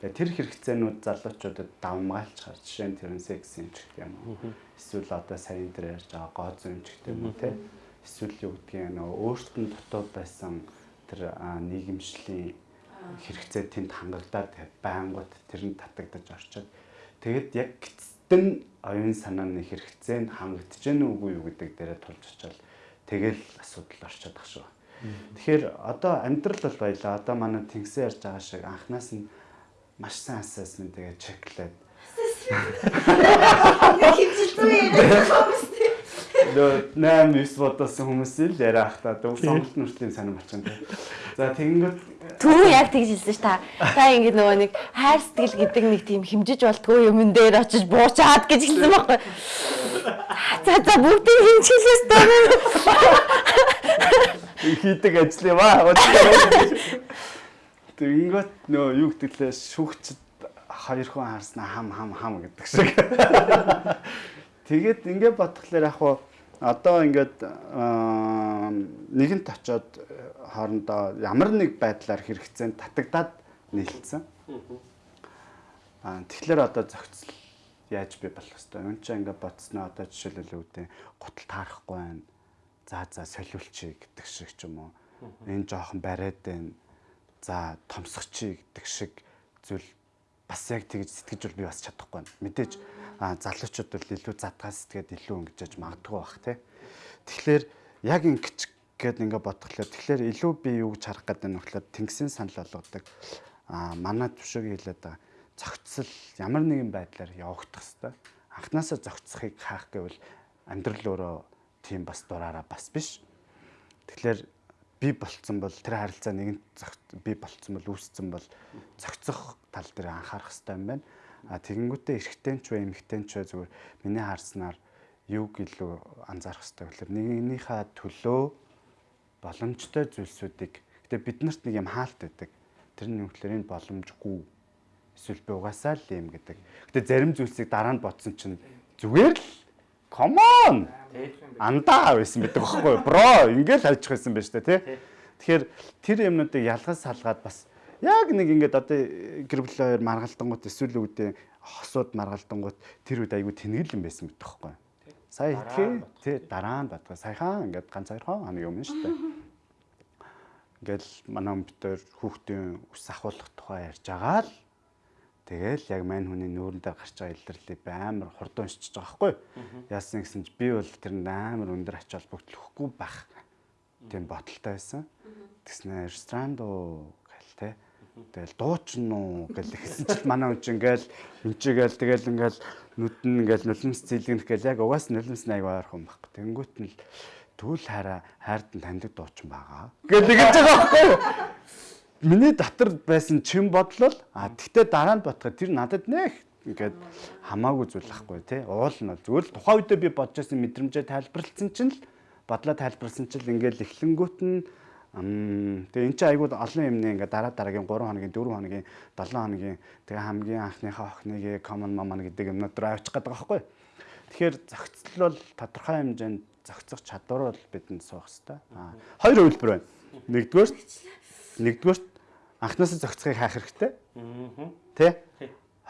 Тэгээ тэр хэрэгцээнүүд залуучуудад давмгайлж хар. Жишээ нь тэр секс юм ч гэх юм уу. Эсвэл одоо саяын дээр ярьж байгаа гоо зүйн ч гэх юм уу те. Эсвэл юу гэдгийг нөгөө өөртөө дутуу байсан тэр нийгэмшлийн хэрэгцээ тэнд хангагдаад байнгут тэр нь татагдаж орчод. Тэгэд яг гитстэн оюун санааны хэрэгцээ нь хангагдж гэнэ үгүй юу гэдэг дээрээ тулж очивол тэгэл асуудал орчод ах шүү. Тэгэхээр одоо амьдрал бол баялаа. Одоо манай тэнгисээ ярьж байгаа шиг анханаас нь маш сайн assessment тэгээ чеклээд Нөө 8 9 бодосон хүмүүс л яриах та дөө сонголт нүртлийн сонирм болчихно те. За тэгэнгүүт Түр яг тэгж хэлсэн ш та. Та ингэ нөгөө нэг хайр сэтгэл гэдэг нэг тийм хэмжиж болтгүй юмн дээр очиж буучаад гэж хэлсэн байхгүй. За за бүгдийг хэмжүүлээс таа. хийдэг ажил юм аа. Тэгэнгүүт нөө юу гэдгэлээ шүүгчд хоёр хүн харснаа хам хам хам гэдэг шиг. Тэгээд ингээд бодглохлоор яг хуу одоо ингээд нэгэнт очоод хоорондоо ямар нэг байдлаар хэрэгцээнд татагдаад нийлцсэн. Аа тэгэхээр одоо зохицол яаж би болох хэвээр. Энд чинь ингээд бодсноо одоо жишээлбэл үүдээ гутал таарахгүй байна. За за солиулчих гэдэг шиг ч юм уу. Энэ жоохон бариад байна. За томсгочих гэдэг шиг зүйл бас яг тэгж сэтгэж бол би бас чадахгүй байна. Мэдээж а залуучууд бол илүү задгаа сэтгээд илүү ингэж магадгүй бах тий. Тэгэхээр яг ингэж гээд ингээ бодглохлоо тэгэхээр илүү би юу гэж харах гэдэг нь болохоор тэнгисийн санал болгодог а манай төвшөг хэлээд байгаа зохицол ямар нэгэн байдлаар явагдах хэвээр анханасаа зохицохыг хаах гэвэл амьдрал өөрөө тийм бас дураараа бас биш. Тэгэхээр би болцсон бол тэр харилцаа нэгэн би болцсон бол үүссэн бол зохицох тал дээр анхаарах хэрэгтэй юм байна. А тэгэнгүүтээ эрэгтэй ч вэ эмэгтэй ч вэ зүгээр миний харснаар юуг илүү анзаарах хэрэгтэй гэхээр нэгнийхээ төлөө боломжтой зүйлсүүдийг гэтээ бид нарт нэг юм хаалт байдаг. Тэр нь юу гэхээр энэ боломжгүй эсвэл би угаасаа л юм гэдэг. Гэтээ зарим зүйлсийг дараа нь бодсон чинь зүгээр л come on андаа байсан байдаг байхгүй бро ингээл хайчих байсан байж та тий. Тэгэхээр тэр юмнуудыг ялгаж салгаад бас яг нэг ингээд одоо гэр бүл хоёр маргалтангууд эсвэл үүдээ хосууд маргалтангууд тэр үед айгүй тэнгэл юм байсан байдаг байхгүй. Сая итгэе тий дараа нь батгаа саяхан ингээд ганц хоёр хон хоног юм шүү дээ. Ингээл манай өмтөр хүүхдийн ус ахуулах тухай ярьж байгаа л Тэгэл яг мань хүний нүүрэндээ гарч байгаа илэрлийг би амар хурдан уншиж байгаа байхгүй. Яасан гэсэн чи би бол тэр амар өндөр ач холбогдлохгүй байх тийм бодолтой байсан. Тэснэ ресторан доо гэл те. Тэгэл дуучин уу гэл ихсэн чил манай хүн чинь ингээл өнчигээл тэгэл ингээл нүдэн ингээл нулимс зэлгэнэх гэл яг угаас нулимс аяг ойрхон байхгүй. Тэнгүүт нь л түүл хараа хайрдан таньдаг дуучин байгаа. Гэл тэгэж байгаа байхгүй юу? Миний дотор байсан чин бодлол а тэгтээ дараа нь ботход тэр надад нэх ингээд хамаагүй зүйл ахгүй тий. Уул нь зүгээр л тухайн үедээ би бодож байсан мэдрэмжээ тайлбарлалцсан чинь л бодлоо тайлбарласан чинь ингээд эхлэнгүүт нь тэгээ эн чинь айгууд олон юмны ингээд дараа дараагийн 3 хоногийн 4 хоногийн 7 хоногийн тэгээ хамгийн анхныхаа охиныг common mama гэдэг юмнууд руу авчих гэдэг байгаа байхгүй. Тэгэхээр зохицол бол тодорхой хэмжээнд зохицох чадвар бол бидэнд суух хэрэгтэй. Аа хоёр хувилбар байна. Нэгдүгээр нэгдүгээр анхнаасаа зохицохыг хаах хэрэгтэй. Тэ?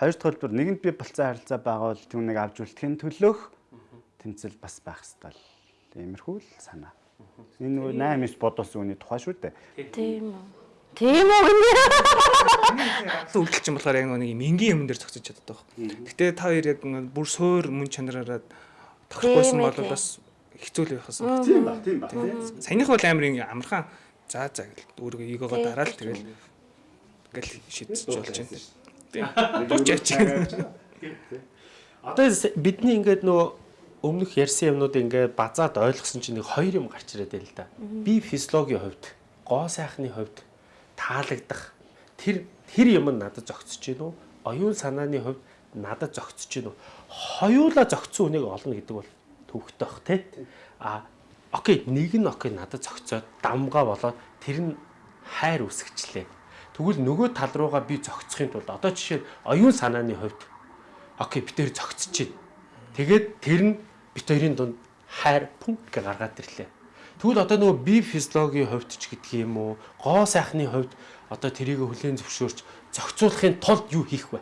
Хоёр дахь хэлбэр нэгэнд би болцсон харилцаа байгуул түүнийг авч үлдэхин төлөөх тэмцэл бас байх л. Иймэрхүү л санаа. Энэ нөгөө 8 9 бодсон үний тухай шүү дээ. Тийм үү. Тийм үү гэнэ. Үйлдэл чинь болохоор яг нэг юм энгийн юм дээр зогсож чаддаг байхгүй. Гэтэ та хоёр яг бүр суур мөн чанараараа тохирохгүйсэн Тийм бол бас хэцүү л байх байсан. Тийм ба, тийм ба. Саяных бол амар ингэ амархан за за гэл өөрийгөө эгоогоо дараал тэгэл ингээл шийдэж болж байна. Тийм. Дуучаач. Одоо с- бидний ингээд нөгөө өмнөх ярьсан юмнууд ингээд базаад ойлгосон чинь нэг хоёр юм гарч ирээд байл л да. Би физиологийн хувьд, гоо сайхны хувьд таалагдах тэр тэр юм надад зөгцөж гин үү? Оюун санааны хувьд надад зөгцөж гин үү? Хоёулаа зөгцсөн хүнийг олно гэдэг бол төвхтэй бах тий. А окей, нэг нь окей надад зөгцөөд дамгаа болоод тэр нь хайр үсгчлээ. Тэгвэл нөгөө тал руугаа би зөгцөхийн тулд одоо жишээ оюун санааны хувьд окей бид хоёр зөгцөж чинь. Тэгээд тэр нь бит хоёрын дунд хайр пункт гэ гаргаад ирлээ. Тэгвэл одоо нөгөө би физиологийн хувьд ч гэдгийг юм уу, гоо сайхны хувьд одоо тэрийг хүлээн зөвшөөрч зохицуулахын тулд юу хийх вэ?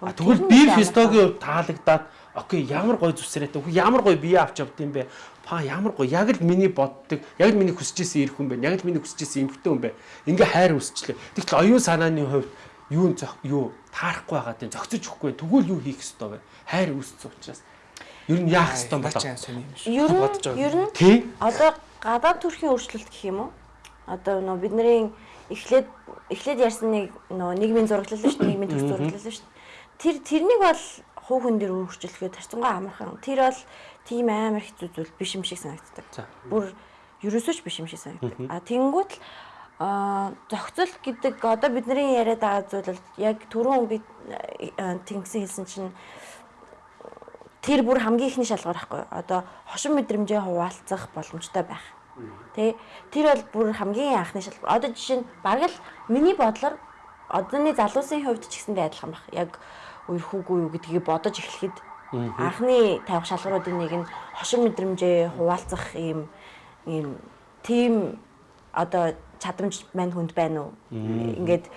А тэгвэл би ямар физиологийн хувьд таалагдаад окей ямар гоё зүсрээтэй, ямар гоё бие авч явд юм бэ? Па ямар гоё яг л миний боддог, яг л миний хүсэжсэн ирэх хүн бэ? Яг л миний хүсэжсэн эмхтэн хүн бэ? Ингээ хайр үсчлээ. Тэгтэл оюун санааны хувьд юу зөх юу таарахгүй байгаа тийм зөгцөж өгөхгүй тэгвэл юу хийх ёстой вэ? Хайр үүссэн учраас ер нь яах ёстой бодож байгаа. ер нь Тий. одоо гадаад төрхийн өөрчлөлт гэх юм уу? Одоо нөө бидний эхлээд эхлээд ярьсан нэг нөө нийгмийн зураглал шүү дээ, нийгмийн төр зураглал шүү дээ. Тэр тэрнийг бол хуу хүн дээр өөрчлөхөд тарцангаа амархан. Тэр бол тийм амар хэцүү зүйл биш юм шиг санагддаг. Бүр ерөөсөө ч биш юм шиг санагддаг. А тэгэнгүүт л а зохицол гэдэг одоо бидний яриад байгаа зүйл бол яг түрүүн би э, тэнгисэн хэлсэн чинь тэр бүр хамгийн ихний шалгуур байхгүй? Одоо хошин мэдрэмжээ хуваалцах боломжтой байх. Тэ тэр бол бүр хамгийн анхны шалгуур. Одоо жишээ нь бараг л миний бодлоор одооны залуусын хувьд ч гэсэндээ адилхан байх. Яг үерхүүгүй юу гэдгийг бодож эхлэхэд анхны тавих шалгууруудын нэг нь хошин мэдрэмжээ хуваалцах ийм ийм тийм одоо чадамж мань хүнд байна уу? Ингээд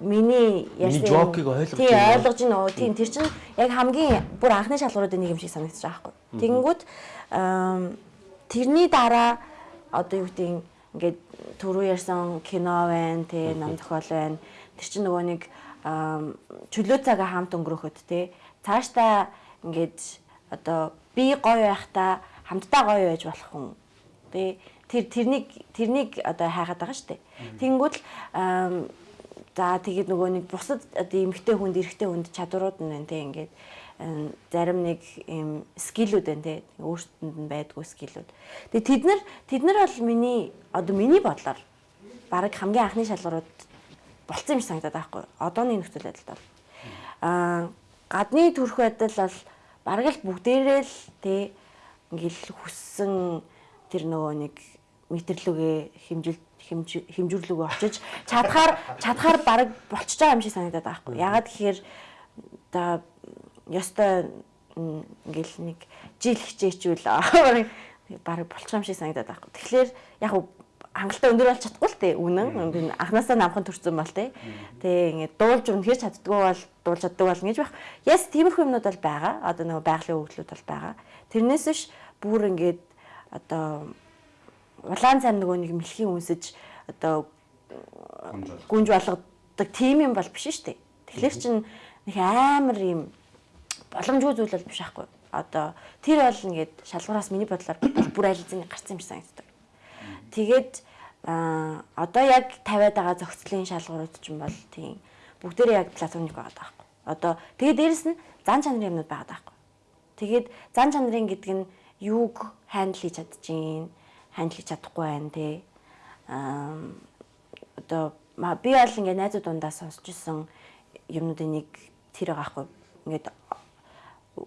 миний юм- жокийг ойлгож Тий, байна уу? ойлгож байна? Тийм тэр чинь яг хамгийн бүр анхны шалгууруудын нэг юм шиг санагдаж байгаа байхгүй. Тэгэнгүүт тэрний дараа одоо юу гэдэг ингээд түрүү ярьсан кино байна, тий, ном зохиол байна. Тэр чинь нөгөө нэг чөлөө цагаа хамт өнгөрөхөд тий. Цаашдаа ингээд одоо би гоё байхдаа хамтдаа гоё байж болох хүн. Тий. Тэр тэрнийг тэрнийг одоо хайхаад байгаа шүү дээ. Тэнгүүд л За тэгээд нөгөө нэг бусад одоо эмгтэй хүнд эрэгтэй хүнд чадварууд нь байна те ингээд зарим нэг юм скиллүүд байна те өөрсдөнд нь байдгүй скиллүүд. Тэгээд тэд нар тэд нар бол миний одоо миний бодлоор баг хамгийн анхны шалгуурууд болцсон юм шиг санагдаад байхгүй. Одооны нөхцөл байдалд бол аа гадны төрх байдал бол баг л бүгдээрээ л те ингээл хүссэн тэр нөгөө нэг мэдэрлүгээ хэмжил хэмж- хэмжүүлүүгээ очиж чадхаар чадхаар баг болчихж байгаа юм шиг санагдаад байгаа байхгүй. Ягаад гэхээр за ёстой ингээл нэг жил хичээчүүл баг болчих юм шиг санагдаад байгаа байхгүй. Тэгэхээр яг хангалттай өндөр болж чадахгүй л те үнэн. Анханасаа намхан төрсөн бол те. Тэгээ ингээд дуулж үнэхээр чаддгүй бол дуулж чаддаг бол ингэж байх. Яс тиймэрхүү юмнууд бол байгаа. Одоо нөгөө байгалийн өгөгдлүүд бол байгаа. Тэрнээс биш бүр ингээд одоо улаан цай нөгөө нэг мэлхийн үнсэж одоо гүнж болгодог тийм юм бол биш шүү дээ тэгэхээр чин нэг амар юм боломжгүй зүйл бол биш аахгүй одоо тэр бол ингээд шалгуураас миний бодлоор бүр айл зэний гарсан юм шиг санагддаг Тэгээд Аа одоо яг тавиад байгаа зохицлын шалгуурууд ч юм бол тийм бүгдээрээ яг платоник байгаа байхгүй. Одоо тэгээ дээрэс нь зан чанарын юмнууд байгаа байхгүй. Тэгээд зан чанарын гэдэг нь юуг хандл хийж чадчихин, хандл хийж чадахгүй байна те. Аа одоо би бол ингээ найзууд дундаа сонсч исэн юмнуудын нэг тэр байгаа байхгүй. Ингээд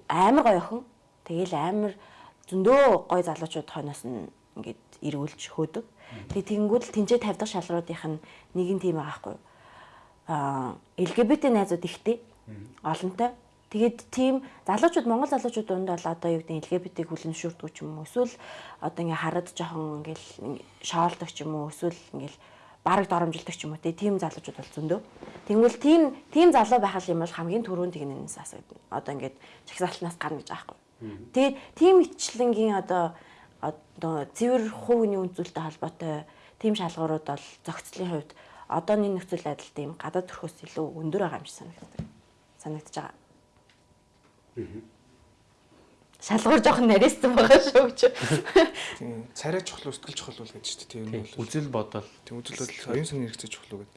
амар гоё охин. Тэгээл амар зөндөө гоё залуучууд хойноос нь ингээд эргүүлж хөөдөг. Тэгээ тэгэнгүүт л тэнцээ тавьдаг шалгууруудынх нь нэг нь тийм байгаа байхгүй. Аа LGBT найзууд ихтэй. Олонтой. Тэгээд тийм залуучууд Монгол залуучууд донд бол одоо юу гэдэг LGBT-г хүлэн зөвшөөрдөг ч юм уу эсвэл одоо ингээ хараад жоохон ингээл шоолдог ч юм уу эсвэл ингээл бараг доромжилдог ч юм уу тийм залуучууд бол зөндөө. Тэгвэл тийм тийм залуу байх юм бол хамгийн түрүүнд тэгнээс асуудаг. Одоо ингээд чагсаалтнаас гарна гэж аахгүй. Тэгээд тийм ичлэнгийн одоо одоо цэвэр хувийн үнцүүлэлтэй холбоотой тийм шалгуурууд бол зохицлын хувьд одооний нөхцөл байдал тийм гадаад төрхөөс илүү өндөр байгаа юм шиг санагддаг. Санагдаж байгаа. Шалгуур жоохон нарийнсан байгаа шүү гэж. Тийм царай чухал өсгөл чухал бол гэж чинь тийм нь бол Үзэл бодол. тийм үзэл бодол оюун санааны хэрэгцээ чухал гэдэг.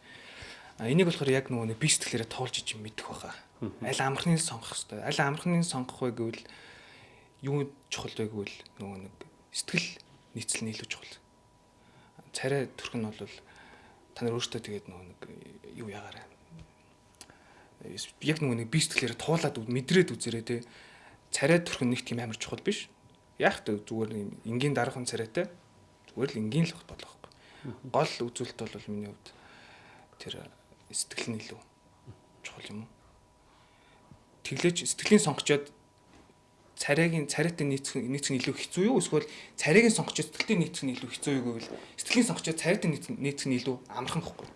А энийг болохоор яг нөгөө нэг би сэтгэлээрээ тоолж иж мэдэх байхаа. Аль амархныг сонгох хэвээр. Аль амархныг сонгох вэ гэвэл юу чухал вэ гэвэл нөгөө нэг сэтгэл нийцэл нь илүү чухал. Царай төрх нь бол та нар өөртөө тэгээд нөгөө нэг юу ягаарай. Яг нөгөө нэг би сэтгэлээрээ туулаад мэдрээд үзэрэй те. Царай төрх нь нэг тийм амар чухал биш. Яг тэ зүгээр юм энгийн дараахан царайтай зүгээр л энгийн л бодлоо байхгүй. Гол үзүүлэлт бол миний хувьд тэр сэтгэл нь илүү чухал юм уу? Тэглэж сэтгэлийн сонгочоод царайгийн царайтай нийцэх нийцэх нь илүү хэцүү юу эсвэл царайгийн сонгочод сэтгэлтэй нийцэх нь илүү хэцүү юу гэвэл сэтгэлийн сонгочод царайтай нийцэх нь илүү амархан гэхгүй.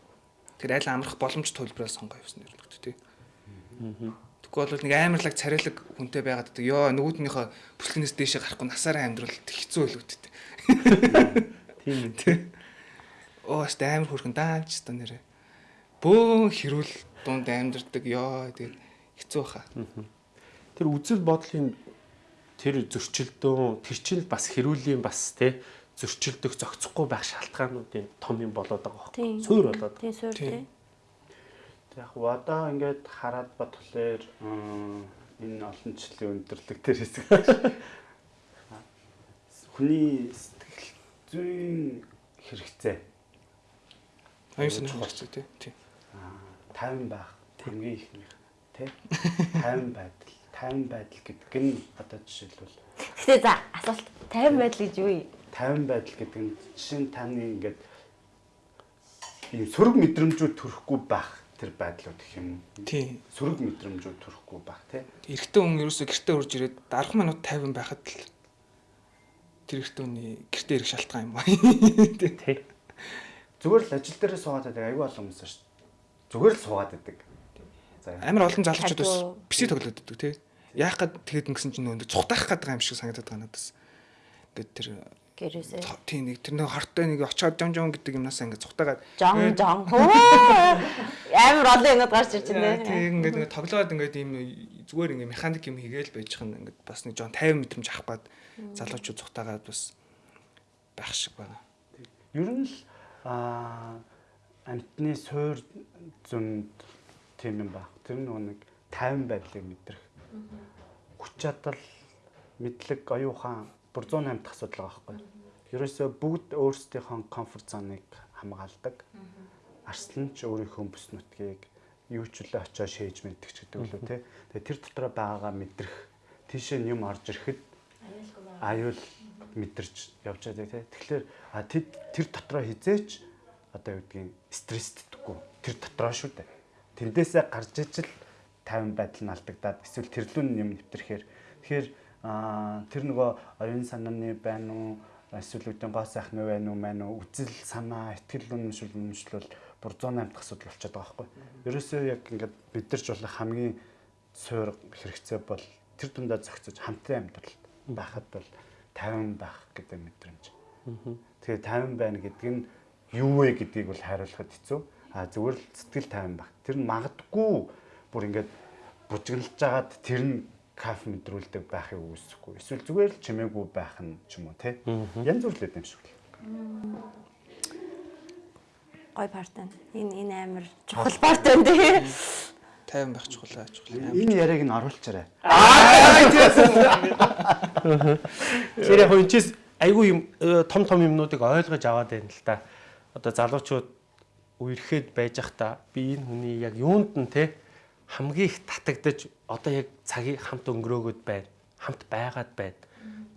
Тэр айл амрах боломж төлбөрөөр сонгоо явсан юм байна тий. Тэгэхгүй бол нэг амарлаг царайлаг хүнтэй байгаад гэдэг. Йоо нөгөөднийхөө бүслэнээс дээшээ гарахгүй насаараа амьдрал хэцүү тий. Тийм. Тий. Оо ст амар хөрхөн даалж та нэрэ. Бөөн хэрүүл дунд амьдэрдэг ёо тэгээд хэцүү баха. Тэр үзэл бодлын тэр зөрчилдөөн тэр чинь бас хэрүүлийн бас те зөрчилдөх зохицохгүй байх шалтгаануудын том юм болоод байгаа Тийм. байхгүй. Суур болоод. Тийм суур Тийм. Яг одоо ингээд хараад батглаар энэ олон жилийн өндөрлөг тэр хэсэг. Хүний сэтгэл зүйн хэрэгцээ Аюун санаа хэрэгцээ тий. Аа, тайван байх хамгийн ихнийх тий 50 байдал 50 байдал гэдэг нь одоо жишээлбэл Гэтэ за асуулт 50 байдал гэж юу юм? 50 байдал гэдэг нь жишээ нь таны ингээд ийм сөрөг мэдрэмжүүд төрөхгүй байх тэр байдлууд гэх юм уу? Тий. Сөрөг мэдрэмжүүд төрөхгүй байх тий. Эрэгтэй хүн ерөөсөө гэртээ урж ирээд 10 минут 50 байхад л тэр эрэгтэй хүний гэртээ ирэх шалтгаан юм байна. Тий. Зүгээр л ажил дээр суугаад байдаг аюу олон хүмүүс шүү. Зүгээр л суугаад байдаг. За Амар олон залуучууд бас пси тоглоод байдаг тий. Яах гээд тэгэд ингэсэн чинь нөө цухтаах байгаа юм шиг санагдаад байгаа надаас. Ингээд тэр Гэрээсээ. тий нэг тэр нэг хортой нэг очоод жон жон гэдэг юмнасаа ингээд цухтаагаад Жон жон. Хөө. Амар олон юмуд гарч ирж байна. тий ингээд ингээд тоглоод ингээд ийм зүгээр ингээд механик юм хийгээл байж хань ингээд бас нэг жон 50 мэдрэмж авах гээд залуучууд цухтаагаад бас байх шиг байна. ер нь л аа амтны суур зөнд тийм юм баг. Тэр нөгөө нэг 50 байдлыг мэдрэх. Хүч чадал, мэдлэг, оюухан бүр 108 дахь асуудал байгаа байхгүй. Ерөөсөө бүгд өөрсдийнхөө комфорт зоныг хамгаалдаг. Арслан ч өөрийнхөө бүс нутгийг юу ч үлээ очоо шээж мэддэг ч гэдэг лөө тий. Тэгээ тэр дотроо байгаагаа мэдрэх. Тийшээ юм орж ирэхэд аюул мэдэрч явж байгаа тий. Тэгэхээр а тэр дотроо хизээч одоо юу гэдгийг стрессддэггүй. Тэр дотроо шүү дээ. Тэндээсээ гарч ижил 50 байдал нь алдагдаад эсвэл тэрлүүн юм нэвтрэхээр тэгэхээр а тэр нөгөө оюун санааны байна уу эсвэл үүдэн гоо сайхан уу байна уу маань уу үзэл санаа ихтгэл үнэмшил үнэмшил бол бүр 108 дахь асуудал болчиход байгаа байхгүй. Ерөөсөө яг ингээд бидэрч болох хамгийн суур хэрэгцээ бол тэр дундаа зохицож хамтран амьдрал байхад бол 50 байх гэдэг мэдрэмж. Тэгээ 50 байна гэдэг нь юу вэ гэдгийг бол хариулахад хэцүү. А зүгээр л сэтгэл 50 байх. Тэр нь магадгүй бүр ингээд бужиглаж жагаад тэр нь каф мэдрүүлдэг байхыг үүсэхгүй. Эсвэл зүгээр л чимээгүй байх нь ч юм уу те. Янз бүр л юм шиг л. Гой парт байна. Энэ энэ амар чухал парт байна тий. тайван байх чухал чухал. Энэ яриаг нь оруулчаарай. Тэгэхээр яг энэ чис айгүй юм том том юмнуудыг ойлгож аваад байна л да. Одоо залуучууд үерхэд байж ах та би энэ хүний яг юунд нь те хамгийн их татагдаж одоо яг цагийг хамт өнгөрөөгд байна. Хамт байгаад байна.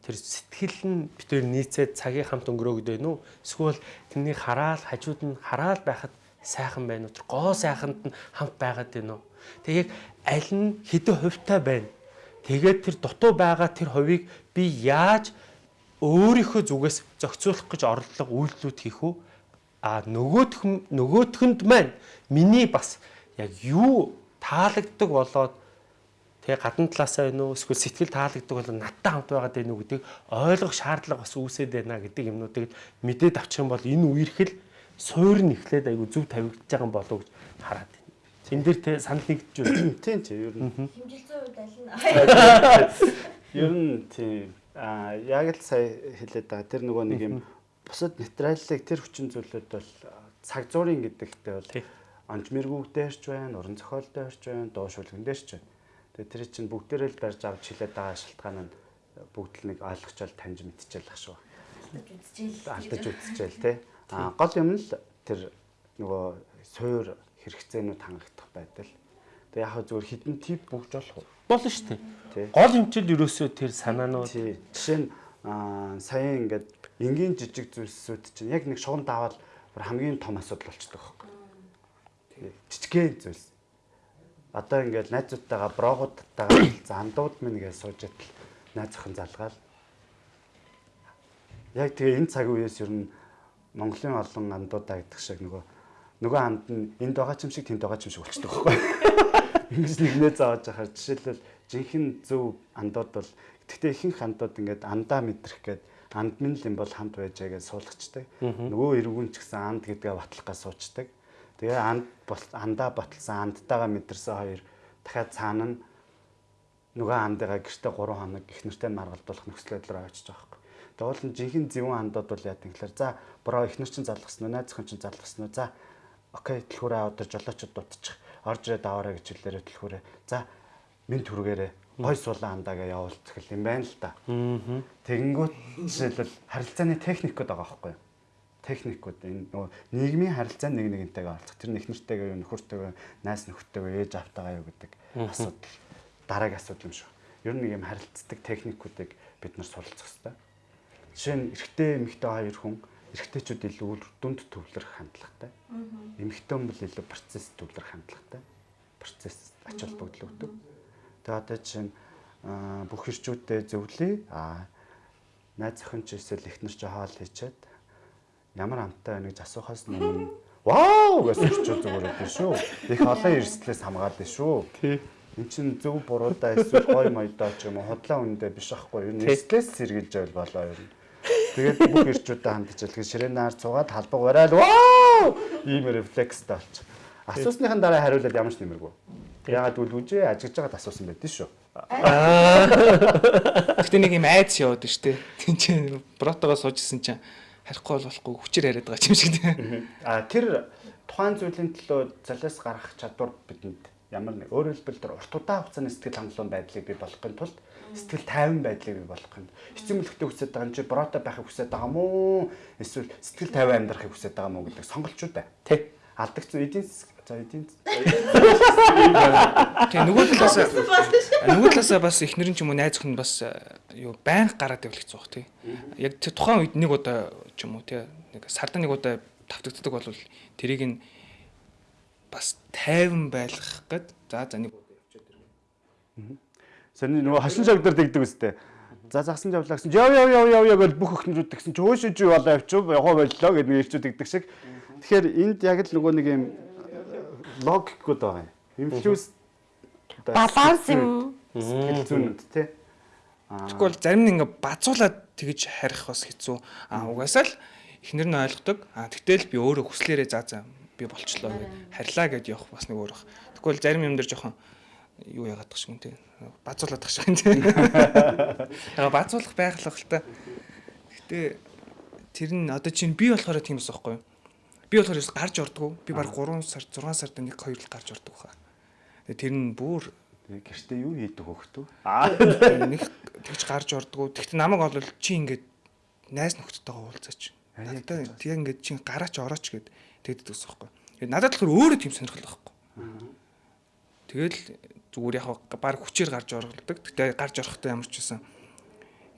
Тэр сэтгэл нь битээр нийцээд цагийг хамт өнгөрөөгд байна уу? Эсвэл тэрнийг хараад хажууд нь хараад байхад сайхан байна уу? Тэр гоо сайханд нь хамт байгаад байна уу? Тэг яг аль нь хэдэн хувьтай байна? Тэгээд тэр дутуу байгаа тэр хувийг би яаж өөрийнхөө зүгээс зохицуулах гэж орлого үйлдэлүүд хийх үү? А нөгөөх нөгөөхөнд маань миний бас яг юу таалагддаг болоод тэгээ гадна талаасаа байна уу эсвэл сэтгэл таалагддаг бол надтай хамт байгаад байна уу гэдгийг ойлгох шаардлага бас үүсээд байна гэдэг юмнуудыг мэдээд авчих юм бол энэ үерхэл суур нь эхлээд айгу зөв тавигдж байгаа юм болов уу гэж хараад байна. Тэн дээр те санал нэгдэж байна. Тийм чи ер нь. Хэмжилтийн үед аль нь? Ер нь тийм а яг л сая хэлээд байгаа. Тэр нөгөө нэг юм бусад материалыг тэр хүчин зүйлүүд бол цаг зуурын гэдэгтээ бол Тий. онж мэргүүгдээрч байна, уран зохиолдээрч байна, дуу шүлгэндээрч байна. Тэгээ тэр чинь бүгдээрээ л барьж авч хилээд байгаа шалтгаан нь бүгд л нэг ойлгочвол таньж мэдчихэл ах шүү. алдаж үзчихэл тий. А гол юм л тэр нөгөө суур хэрэгцээнүүд хангагдах байдал. Тэгээ яг зүгээр хідэн тип бүгж болох уу? Болно шүү дээ. Тий. Гол хэмжил ерөөсөө тэр санаанууд Тий. Жишээ нь аа саяхан ингээд энгийн жижиг зүйлсүүд чинь яг нэг шугам даваад бүр хамгийн том асуудал болчихдог жижигхэн зүйлс. Одоо ингээд найзуудтайгаа брогуудтайгаа зандууд минь гэж сууж идэл найз охин залгаал. Яг тэгээ энэ цаг үеэс ер нь Монголын олон андуудаа гэдэг шиг нөгөө нөгөө анд нь энд байгаа ч юм шиг тэнд байгаа ч юм шиг болчихдог байхгүй. Ингэж нэгнээ зааж ахаар жишээлбэл жинхэнэ зөв андууд бол гэхдээ ихэнх андууд ингээд андаа мэдрэх гээд анд минь л юм бол хамт байж байгаад суулгачдаг. Нөгөө эргүүн ч гэсэн анд гэдгээ батлах гэж суучдаг. Тэгээ анд андаа баталсан андтайгаа мэдэрсэн хоёр дахиад цаана нь нөгөө андыгаа гэртээ 3 хоног их нэртэй маргалдуулах нөхцөл байдлаар очиж байгаа хэрэг. Тэгээ уул нь жинхэнэ зөвүүн андууд бол яа гэвэл за бороо их нэр чинь залгасан уу, найз охин чинь залгасан уу. За окей төлхөөрөө аваад жолоочод дутчих. Орж ирээд аваарай гэж хэлээрээ төлхөөрөө. За минь түргээрээ гой суулаа андаагаа явуулчих юм байна л да. Тэгэнгүүт жишээлбэл харилцааны техникүүд байгаа байхгүй юу? Техникүүд энэ нөгөө нийгмийн харилцаа нэг нэгнтэйгээ олцох. Тэр нэг нэртэйгээ юу нөхөртэйгээ найс нөхөртэйгээ ээж автайгаа юу гэдэг асуудал дараагийн асуудал юм шүү. Ер нь нэг юм харилцдаг техникүүдийг бид нар суралцах хэрэгтэй. Жишээ нь эрэгтэй эмэгтэй хоёр хүн эрэгтэйчүүд илүү дүнд төвлөрөх хандлагатай. Эмэгтэй хүн бол илүү процесс төвлөрөх хандлагатай. Процесс ач холбогдол өгдөг. Тэгээ одоо жишээ нь аа, бүх ирчүүдтэй зөвлөе. Аа найз охин ч эсвэл эхнэр ч хоол хийчихэд ямар амттай байна гэж асуухаас өмнө вау гэж өчөө зүгээр өгдөө шүү. Их олон эрсдлээс хамгаална шүү. тий. Эн чин зөв буруудаа эсвэл гой моёдоо ч юм уу хотлоо үндэ биш байхгүй юу? Эрсдлээс сэргийлж байл болоо нь. Тэгээд бүх эрчүүдтэй хандж илтгэж ширээнаар цугаад халбаг барайл вау ийм рефлекстэй болчих. Асуусныхан дараа хариулаад ямар ч нэмэргүй. Яагаад гэвэл үжээ ажигж байгаад асуусан байдэн шүү. Гэтэ нэг юм айдс яваад штэ. Тин чинь протогоо суужсэн чинь харихгүй бол болохгүй хүчээр яриад байгаа юм шиг тийм. А тэр тухайн зүйлийн төлөө залиас гарах чадвар бидэнд ямар нэг өөрөөр хэлбэл тэр урт удаан хугацааны сэтгэл хангалуун байдлыг бий болгохын тулд сэтгэл тайван байдлыг бий болгохын эцэг мөлхтэй хүсэж байгаа юм чи брото байхыг хүсэж байгаа мó эсвэл сэтгэл тайван амьдрахыг хүсэж байгаа мó гэдэг сонголчууд бай. Тий. Алдагц эдийн зас- за эдийн Тэгээ нөгөө талаас нөгөө талаасаа бас эхнэрэн ч юм уу найз охин бас э, юу байнга гараад хэцүү бах тий. Яг тэр тухайн үед нэг удаа ч юм уу тий нэг сарда нэг удаа тавтагддаг бол тэрийг нь бас тайван байлгах гээд за за нэг удаа явчихад ирнэ. Саний нөгөө хашин шогдор дэгдэг үстэй. За загсан явлаа гэсэн. Яв яв яв яв яв гэж бүх өхнөрүүд гэсэн чи өөшөө чи болоо явчих яваа боллоо гэдэг нэг ирчүүд дэгдэг шиг. Тэгэхээр энд яг л нөгөө нэг юм логикуд байгаа юм. Инфлюс Баланс юм. Сэтгэл зүйнүүд тий. Тэгвэл зарим нь ингээ базуулаад тэгж харих бас хэцүү. А угаасаа л эхнэр нь ойлгодог. А тэгтэл би өөрөө хүслээрээ за за би болчлоо гэд харьлаа гэд явах бас нэг өөр бах. Тэгвэл зарим юм дээр жоохон юу яагаад тах шиг юм те. Базуулаад тах шиг юм те. Яг базуулах байх л та. Гэтэ тэр нь одоо чинь би болохоор тийм бас байхгүй юу? Би болохоор ерөөс гарч ордгоо. Би баг 3 сар 6 сард нэг хоёр л гарч ордог хаа. Тэр нь бүр гэртээ юу хийдэг хөхтөө? нэг тэгж гарч ордгоо. Тэгтээ намайг бол чи ингээд найз нөхдөдтэйгээ уулзаач. Надад яг ингээд чи гараач орооч гэд тэгдэд гэсэн байхгүй. Тэгээд надад болохоор өөрөө тийм сонирхол байхгүй. Тэгэл зүгээр яг баг хүчээр гарч оролдог. Тэгтээ гарч орохдоо ямар ч байсан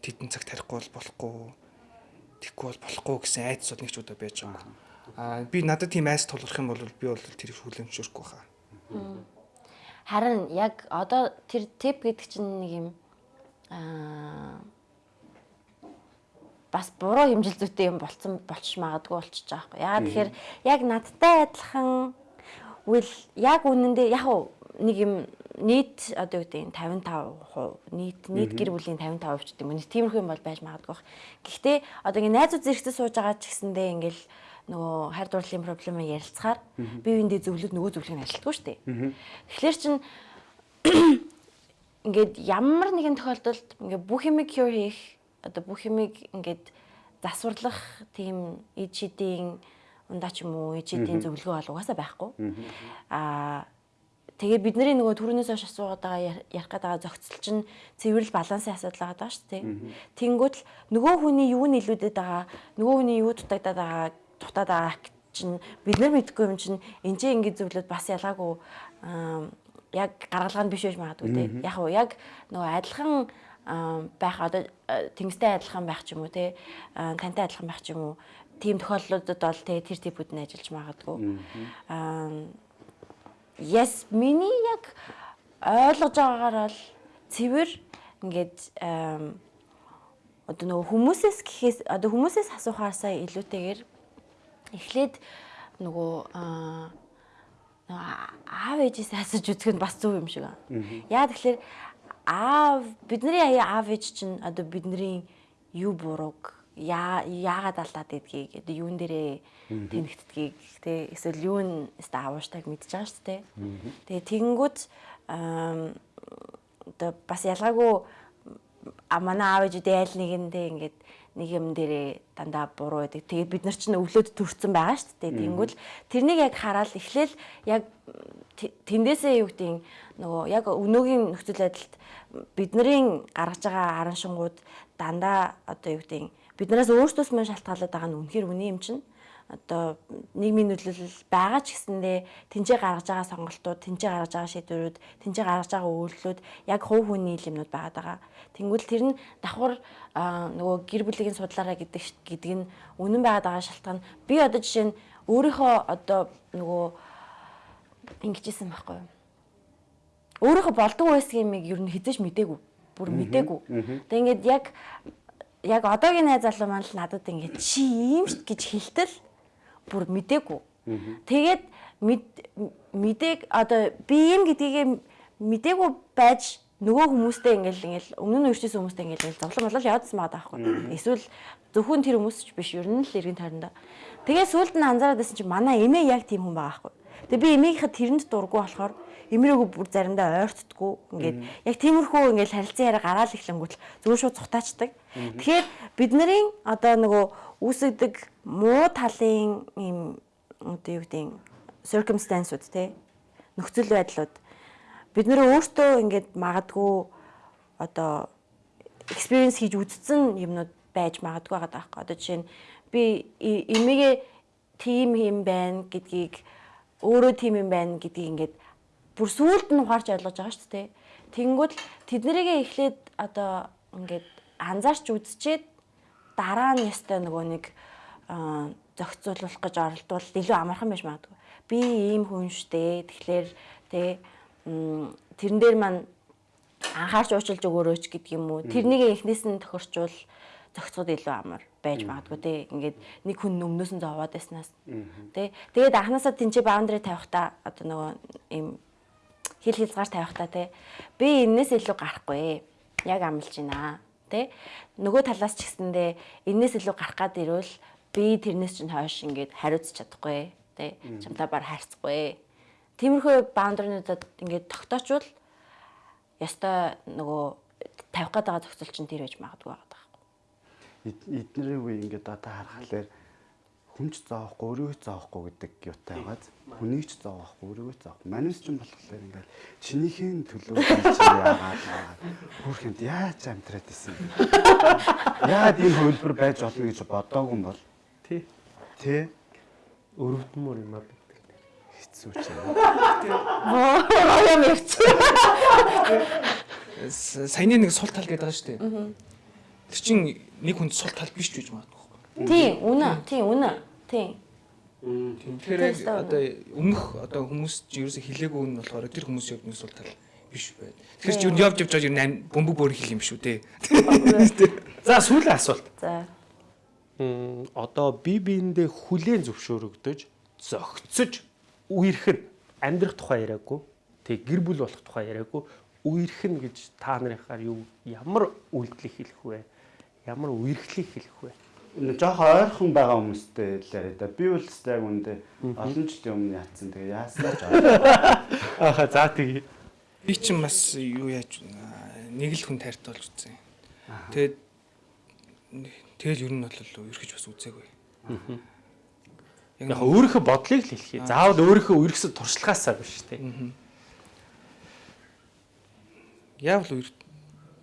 тедэн цаг тарихгүй бол болохгүй. Тэггүй бол болохгүй гэсэн айдас бол нэг ч удаа байж байгаа. Аа би надад тийм айс тулгарх юм бол би бол тэрийг хүлэмжшүүрхгүй хаа. Харин яг одоо тэр тип гэдэг чинь нэг юм аа бас буруу хэмжил зүйтэй юм болцсон болчих магадгүй болчихж байгаа байхгүй. Яагаад тэгэхээр яг надтай адилхан үйл яг үнэндээ яг нэг юм нийт одоо юу гэдэг нь 55% нийт нийт гэр бүлийн 55% ч гэдэг юм. Тиймэрхүү юм бол байж магадгүй. Гэхдээ одоо ингэ найзууд зэрэгцээ сууж байгаа ч гэсэндээ ингээл нөгөө хайр дурлалын проблем ярилцахаар бие биендээ зөвлөд нөгөө зөвлөгийг ажилтгүй шүү дээ. Тэгэхээр чин ингээд ямар нэгэн тохиолдолд ингээд бүх юмыг cure хийх одоо бүх юмыг ингээд засварлах тийм ид шидийн ундаа ч юм уу ид шидийн зөвлөгөө бол угаасаа байхгүй. Аа тэгээ бидний нөгөө түрүүнээс хойш асуугаад байгаа ярих гээд байгаа зохицол чинь цэвэрл балансын асуудал байгаа даа шүү дээ. Тэнгүүд л нөгөө хүний юу нь илүүдэд байгаа, нөгөө хүний юу дутагдаад байгаа, дутаад байгаа чинь бид нар мэдгүй юм чинь энэ ч ингэ зөвлөд бас ялгаагүй яг гаргалгаа нь биш байж магадгүй те. Яг уу яг нөгөө адилхан байх одоо тэнгистэй адилхан байх ч юм уу те тантай адилхан байх ч юм уу тийм тохиолдлуудад бол те тэр типүүд нь ажиллаж магадгүй. Аа yes миний яг ойлгож байгаагаар бол цэвэр ингээд одоо нөгөө хүмүүсээс гэхээс одоо хүмүүсээс асуухаасаа илүүтэйгээр эхлээд нөгөө аа аав ээжээс асууж үзэх нь бас зөв юм шиг аа. Яа тэгэхээр аав бидний аав ээж чинь одоо бидний юу бурууг яа яагаад алдаад идгийг одоо юун дээрээ тэнэгтдгийг те эсвэл юу нь өстө аавуштайг мэдж байгаа шүү дээ. Тэгээ тэгэнгүүт одоо бас ялгаагүй манай аав ээжүүдээ аль нэгэндээ ингээд нэг юм дээрээ дандаа буруу байдаг. Тэгээд бид нар ч өвлөд төрсэн байгаа шүү дээ. Тэнгүүл тэрнийг яг хараад эхлээл яг тэндээсээ юу гэдэг нөгөө яг өнөөгийн нөхцөл байдалд бидний гаргаж байгаа араншингууд дандаа одоо юу гэдэг биднээс өөрсдөөс мань шалтгаалаад байгаа нь үнэхээр үний юм чинь одоо нийгмийн нөлөөлөл байгаа ч гэсэндээ тэнцээ гаргаж байгаа сонголтууд, тэнцээ гаргаж байгаа шийдвэрүүд, тэнцээ гаргаж байгаа үйлдэлүүд яг хувь хүний юмнууд байгаад байгаа. Тэнгүүл тэр нь давхар нөгөө гэр бүлийн судлаараа гэдэг гэдэг нь үнэн байгаад байгаа шалтгаан би одоо жишээ нь өөрийнхөө одоо нөгөө ингэжсэн байхгүй юу? Өөрийнхөө болдог байсан юмыг ер нь хизэж мдээгүй. Бүр мдээгүй. Тэгээ ингээд яг яг одоогийн найз залуу маань л надад ингээд чи ийм ш гэж хэлтэл бүр мдээгүй. Тэгээд мэдээг одоо би юм гэдгийг мдээгүй байж нөгөө хүмүүстэй ингээл ингээл өмнө нь өрчсөн хүмүүстэй ингээл зовлон болол яваадсан байгаа байхгүй. Эсвэл зөвхөн тэр хүмүүс ч биш ер нь л эргэн тойрондоо. Тэгээ сүулт нь анзаараад байсан чинь манай эмээ яг тийм хүн байгаа байхгүй. Тэгээ би эмээгийнхээ тэрэнд дургу болохоор эмээгөө бүр заримдаа ойртдггүй ингээд яг тиймэрхүү ингээл харилцан яриа гараал ихлэнгүүт зөвхөн шууд цутаачдаг. Тэгэхээр бидний одоо нөгөө үүсгдэг муу талын юм одоо юу гэдэг circumstance-ууд те нөхцөл байдлууд бид нэр өөртөө ингээд магадгүй одоо experience хийж үзсэн юмнууд байж магадгүй байгаа даахгүй. Одоо жишээ нь би эмээгээ тим юм байна гэдгийг өөрөө тим юм байна гэдгийг ингээд бүр сүулт нь ухаарч ойлгож байгаа шүү дээ. Тэнгүүд тэднэрийгээ эхлээд одоо ингээд анзаарч үзчихэд дараа нь ястай нөгөө нэг зохицуулах гэж оролдвол илүү амархан байж магадгүй. Би ийм хүн штэ. Тэгэхээр тэ тэрэн дээр маань анхаарч уучлж өгөөрөөч гэдэг юм уу. Тэрнийг эхнээс нь тохирчвол зохицоход илүү амар байж магадгүй те. Ингээд нэг хүн өмнөөс нь зовоод байснаас те. Тэгээд анханасаа тэнцээ баундари тавихтаа одоо нөгөө ийм хил хилзгаар тавихтаа те. Би энэс илүү гарахгүй. Яг амлж байна те. Нөгөө талаас ч гэсэндээ энэс илүү гарах гад ирвэл би тэрнээс чинь хойш ингээд хариуцж чадахгүй те. Чамтай бар хайрцахгүй Тиймэрхүү баундринуудад ингээд тогтоочвол ястой нөгөө тавих байгаа зохицол чинь тэр байж магадгүй байгаа байхгүй. Эднэрийн үе ингээд одоо харахаар хүн ч зоохгүй өөрийгөө зоохгүй гэдэг юутай байгааз хүнийг ч зоохгүй өөрийгөө зоохгүй манайс ч юм болохоор ингээд чинийхэн төлөө яагаад хүүхэнд яаж амьдраад исэн яагаад ийм хөлбөр байж болно гэж бодоогүй юм бол Тий. тий Өрөвдмөр юм аа гэдэг. хэцүү ч юм Роём явц. С- Саяны нэг сул тал гэдэг байгаа шүү дээ. Тэр чинь нэг хүнд сул тал биш ч гэж магадгүй. Тийм, үнэ. Тийм, үнэ. Тийм. Тэгэхээр одоо өмнөх одоо хүмүүс чинь ерөөсө хилээгүй нь болохоор тэр хүмүүс яг нэг сул тал биш байд. Тэгэхээр чи юу явж явж байгаа юм бөмбөг бөөр хил юм шүү дээ. За сүүлийн асуулт. За. М, одоо бие биендээ хүлээн зөвшөөрөгдөж, зөгцөж үерх нь амьдрах тухай яриаггүй. Тэг гэр бүл болох тухай яриаггүй. Үерх нь гэж та нарынхаар юу ямар үйлдэл хэлэх вэ? Ямар үерхлийг хэлэх вэ? Жоох ойрхон байгаа хүмүүстэй л яриа да. Би бол тест яг үндэ олон жилийн өмнө яатсан. Тэгээ яаснаа ч. Ааха за тэгье. Би чинь бас юу яаж аа, нэг л хүн тайртай болж үзсэн. Тэгээд тэгэл ер нь бол ерхэж бас үзээгүй. Яг өөрийнхөө бодлыг л хэлхий. Заавал өөрийнхөө үерхсэд туршлагаасаа биш те. яавал үер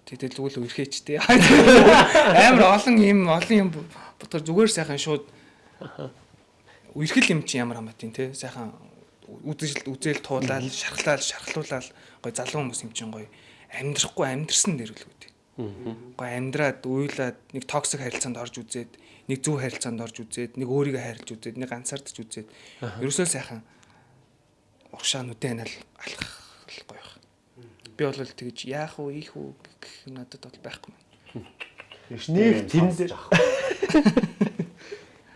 тэгэл зүгээр л үерхээч тээ. Амар олон юм олон юм бодгор зүгээр сайхан шууд үерхэл юм чи ямар хамаатай те сайхан үзэл үзэл туулаад шархлаад шархлуулаад гой залуу хүмүүс юм чин гой амьдрахгүй амьдрсан үүдээ. Гой амьдраад уйлаад нэг токсик харилцаанд орж үзээд нэг зөв харилцаанд орж үзээд нэг өөрийгөө хайрлж үзээд нэг ганцаардж үзээд ерөөсөө сайхан уршаа нүдэн анал алхах. Би бол тэгж яах вэ, ийх үү гэх надад бол байхгүй. Нэг тэнд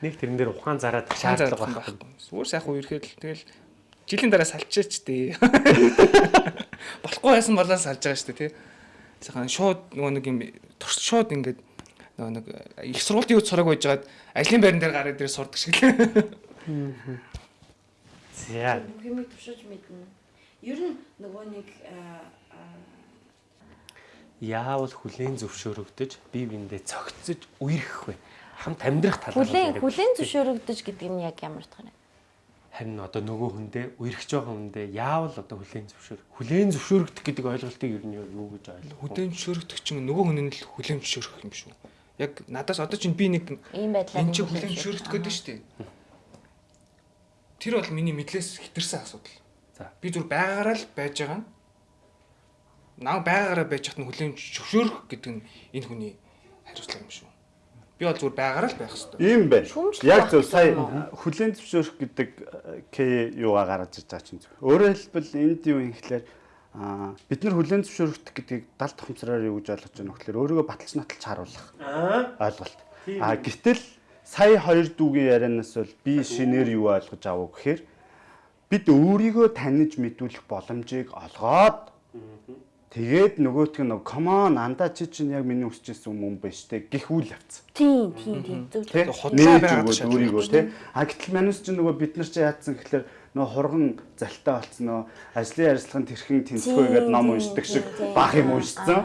нэг тэрэн дээр ухаан зараад шаардлага байхгүй. Зүгээр сайхан үерхэл тэгэл жилийн дараа салчаач дээ. Болохгүй байсан болоо салж байгаа шүү дээ тий. Сайхан шууд нөгөө нэг юм турш шууд ингээд нөгөө нэг их сургуулийн үе сураг байж байгаад ажлын байран дээр гараад дээр сурдаг шиг л. За Хэмиг тушиж мэднэ. Ер нь нөгөө нэг яавал хүлээн зөвшөөрөгдөж бие биендээ цогцож үерхэх вэ? Хамт амьдрах талаар хүлэн хүлэн зөвшөөрөгдөж гэдэг нь яг ямар утгаар вэ? харин одоо нөгөө хүндээ үерхэж байгаа хүндээ яавал одоо хүлээн зөвшөөр хүлээн зөвшөөрөгдөх гэдэг ойлголтыг ер нь юу гэж ойлгох вэ? Хүлэн зөвшөөрөгдөх чинь нөгөө хүн нь л хүлэн зөвшөөрөх юм шүү. Яг надаас одоо чинь би нэг Ийм байдлаар энэ чинь хүлэн зөвшөөрөх гэдэг шүү дээ. Тэр бол миний мэдлээс хитэрсэн асуудал. За. Би зүр байгаагаараа л байж байгаа нь. Наа байгаагаараа байж хат нь хүлэн зөвшөөрөх гэдэг нь энэ хүний хариуцлага юм шүү. Би бол зүгээр байгаараа л байх хэрэгтэй. Ийм байна. Яг зөв сая хүлэн зөвшөөрөх гэдэг К юугаа гаргаж ирж байгаа чинь. Өөрөөр хэлбэл энд юу юм гэхлээр аа бид нар хүлэн зөвшөөрөх гэдгийг дал тухамсараар юу гэж ойлгож байна вэ гэхлээр өөрийгөө баталж наталж харуулах ойлголт. Аа гэтэл сая хоёр дүүгийн ярианаас бол би шинээр юу ойлгож авав гэхээр бид өөрийгөө таньж мэдүүлэх боломжийг олгоод тэгээд нөгөөтг нь on андаа чи чинь яг миний хүсэж ирсэн юм байна штэ гэх үйл явц. Тийм, тийм, тийм. Зөв зөв. худлаа байгаад өөрийгөө тий. А гэтэл манус чинь нөгөө бид нар чи яатсан гэхэлэр нөгөө хурган залтай болцсон нөө ажлын ярилцлагын тэрхэн тэнцвэгээд ном Тийм, уншдаг шиг бах юм уншсан.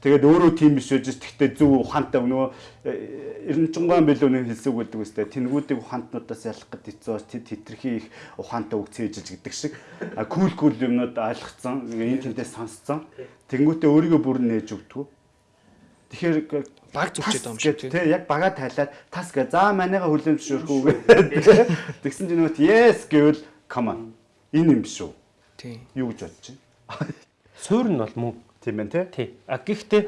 Тэгээд өөрөө тийм биш байж тэгтээ зөв ухаантай нөгөө эренчунган билүүний хэлсэг гэдэг үстэй тэнгүүдийг ухаантнуудаас ялах гэд хэцүү тэд хитрхи их ухаантай үг цээжж гэдэг шиг а кул кул юмнууд ойлгоцсон энэ тэнтэй сонсцсон тэнгүүтээ өөрийгөө бүр нээж өгдөг. Тэгэхээр Баг байгаа юм шиг тий. Тий, яг бага тайлаад тас гэ. За манайга хүлэн зөвшөөрөх үү гэдэг. Тэгсэн чинь нөгөөт yes гэвэл come on. Энэ юм шүү. Тийм. Юу гэж бодож байна? Суурь нь бол мөн Тийм байна тий. тий. А гэхдээ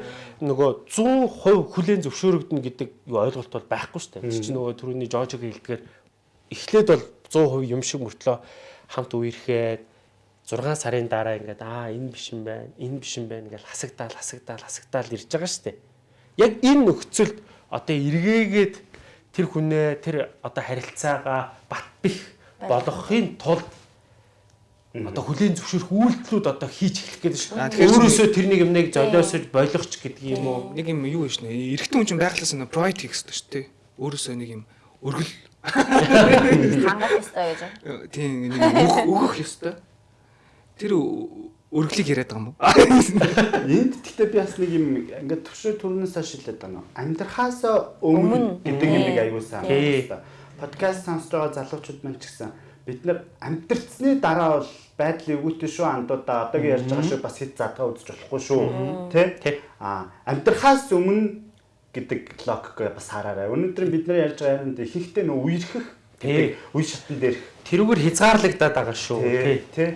нөгөө 100% хүлээн зөвшөөрөгдөн гэдэг юу ойлголт бол байхгүй шүү дээ. Тэр чинь нөгөө түрүүний жожиг хэлдгээр эхлээд бол 100% юм шиг мөртлөө хамт үерхэд 6 сарын дараа ингээд аа энэ биш юм байна, энэ биш юм байна гэж хасагдаал хасагдаал хасагдаал ирж байгаа шүү дээ. Яг энэ нөхцөлд одоо эргээгээд тэр хүнээ тэр одоо харилцаагаа бат бих болгохын тулд одоо хүлийн зөвшөөрөх үйлдэлүүд одоо хийж эхлэх гэдэг шүү. Өөрөөсөө тэрнийг юмныг золиосож болгоч гэдэг юм уу? Нэг юм юу гэж нэ эрэгтэй хүн чинь байглаас нь pride хийх хэрэгтэй шүү дээ. Өөрөөсөө нэг юм өргөл Хангах ёстой гэж. тийм нэг юм өг- өгөх ёстой. Тэр өргөлийг яриад байгаа юм уу? Энд гэхдээ би бас нэг юм ингээд төвшөө төрнөөс хашилаад байна. Амьдрахаас өмнө гэдэг юм аягүй сайн Тий. байна. подкаст сонсож байгаа залуучууд маань ч гэсэн бид нар амтэрцны дараа бол байдлын өвөтэй шүү андуудаа одоогийн ярьж байгаа шүү бас хэд задгаа үзэж болохгүй шүү. Тий а амтрахаас өмнө гэдэг логик бас хараарай. Өнөөдөр бид нар ярьж байгаа ярианд ихэнхдээ нөө үерхэх Тий. үе шатн дээр тэрүүгээр хязгаарлагдаад байгаа шүү. тий тий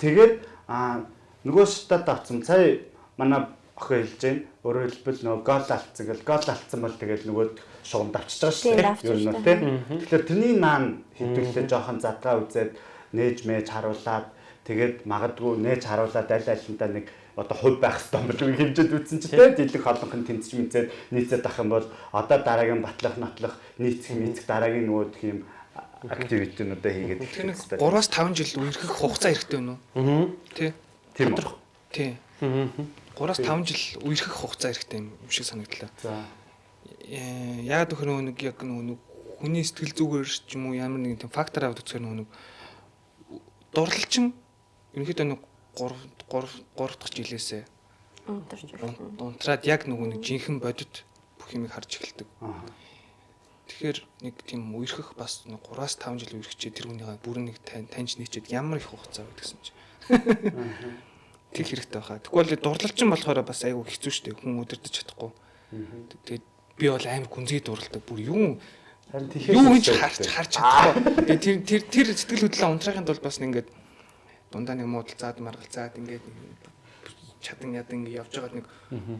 тэгээд а нөгөө шатад авсан. Сая манай охин хэлж байна өөрөөр хэлбэл нөгөө гол алдсан гэл гол алдсан бол тэгээд нөгөө шугамд авчиж байгаа шүү дээ. Ер нь тийм. Тэгэхээр тэрний наан хэдүүлээ жоохон задгаа үзээд нээж мэж харуулад тэгээд магадгүй нээж харуулад аль алинтаа нэг одоо хувь байх хэрэгтэй болов уу хэмжээд үтсэн чи тийм дийлэх холонхон тэнцэж мэдээд нийцээд ах юм бол одоо дараагийн батлах нотлох нийцэх нийцэх дараагийн нөгөө юм активитинуудаа хийгээд нэг 3-аас 5 жил үерхэх хугацаа хэрэгтэй байна уу? Тий. тийм үү. Тий. 3-аас 5 жил үерхэх хугацаа хэрэгтэй юм шиг санагдлаа. За Э, яагаад гэхээр нөгөө нэг яг нөгөө нэг хүний сэтгэл зүгээр ч юм уу ямар нэгэн тийм фактор аваад үзэхээр нөгөө нэг дурлалчин ерөнхийдөө нэг 3 3 3 дахь жилээсээ Унтарч дунтраад яг нөгөө нэг жинхэнэ бодит бүх юмыг харж эхэлдэг. Тэгэхээр нэг тийм үерхэх бас нэг 3-аас 5 жил үерхчээ тэр хүнийгээ бүр нэг тань- таньж нийчээд ямар их хугацаа байдаг гэсэн чи. Тэг хэрэгтэй байхаа. Тэгвэл дурлалчин болохоор бас айгүй хэцүү шттэ хүн өдөрдөж чадахгүй. Тэгээд би бол амар гүнзгий дурлалдаг. Бүр тэгэхээр юу хийж харж харж чадахгүй. Тэгээд тэр тэр тэр сэтгэл хөдлөлөө унтраахын тулд бас нэг ингээд дундаа нэг муудалцаад маргалцаад ингээд нэг чадан ядан ингээд явж байгаа нэг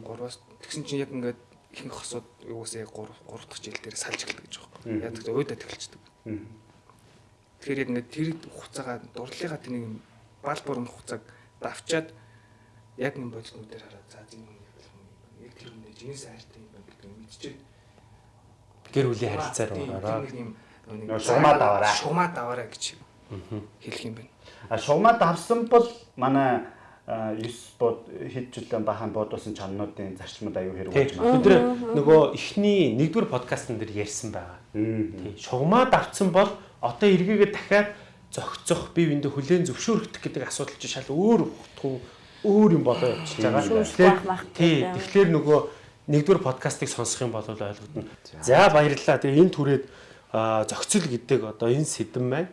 гурваас тэгсэн чинь яг ингээд ихэнх хосууд юусээ 3 3 дахь жил дээр салж эхэлдэг гэж байгаа юм. Яг тэгвэл уйдаа тэгэлцдэг. Тэгэхээр яг ингээд тэр хугацаагаа дурлалынхаа тэр нэг бал бүрэн хугацааг давчаад яг нэг бодитнууд дээр хараад за юм яг тэр үнэ жинс хайртай юм байна гэдэг мэдчихээ Гэр бүлийн харилцаар ороо. Нөгөө шугамаа даваарай. Шугамаа даваарай гэж хэлэх юм байна. А шугамаа давсан бол манай 9 бод хэд жилийн бахан бодуулсан чаннуудын зарчмууд аюу хэрэг болж байна. Бид нөгөө эхний нэгдүгээр подкастн дээр ярьсан байгаа. Тий. Шугамаа давцсан бол одоо эргээгээ дахиад зохицох, бие биендээ хүлээн зөвшөөрөх гэдэг асуудал чинь шал өөр утгуу өөр юм болоо явчихж байгаа. Шүүмжлэх байх мах Тий. гэдэг. Тэгэхээр нөгөө нэгдүгээр подкастыг сонсох юм бол ойлгогдно. За баярлалаа. Тэгээ энэ түрээд зохицол гэдэг одоо энэ сэдэн маань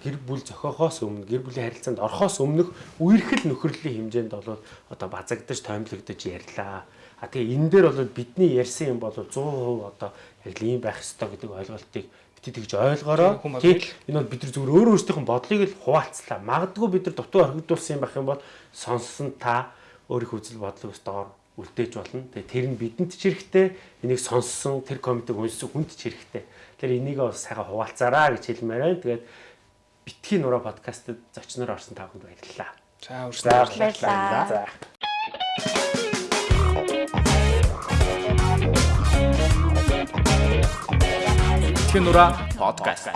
гэр бүл зохиохоос өмнө гэр бүлийн харилцаанд орохоос өмнөх үерхэл нөхөрлөлийн хэмжээнд бол одоо базагдаж тоймлогдож ярьлаа. А тэгээ энэ дээр бол бидний ярьсан юм бол 100% одоо яг л ийм байх ёстой гэдэг ойлголтыг бити тэгж ойлгоорой. Хүн Тий. бодвол. Энэ бол бид нар зүгээр өөрөө өөрсдийнх нь бодлыг л хуваалцлаа. Магадгүй бид нар дутуу орхигдуулсан юм байх юм бол сонссон та өөрийнх үзэл бодлыг бас доор үлдээж болно. Тэгээ тэр нь бидэнд ч хэрэгтэй, энийг сонссон, тэр комментиг уншсан хүнд ч хэрэгтэй. Тэгэхээр энийг бас сайхан хуваалцаараа гэж хэлмээр байна. Тэгээд битгий нураа подкастт зочноор орсон та бүхэнд баярлалаа. За За үргэлжлүүлээ. Баярлалаа. За. Тэнура подкаст.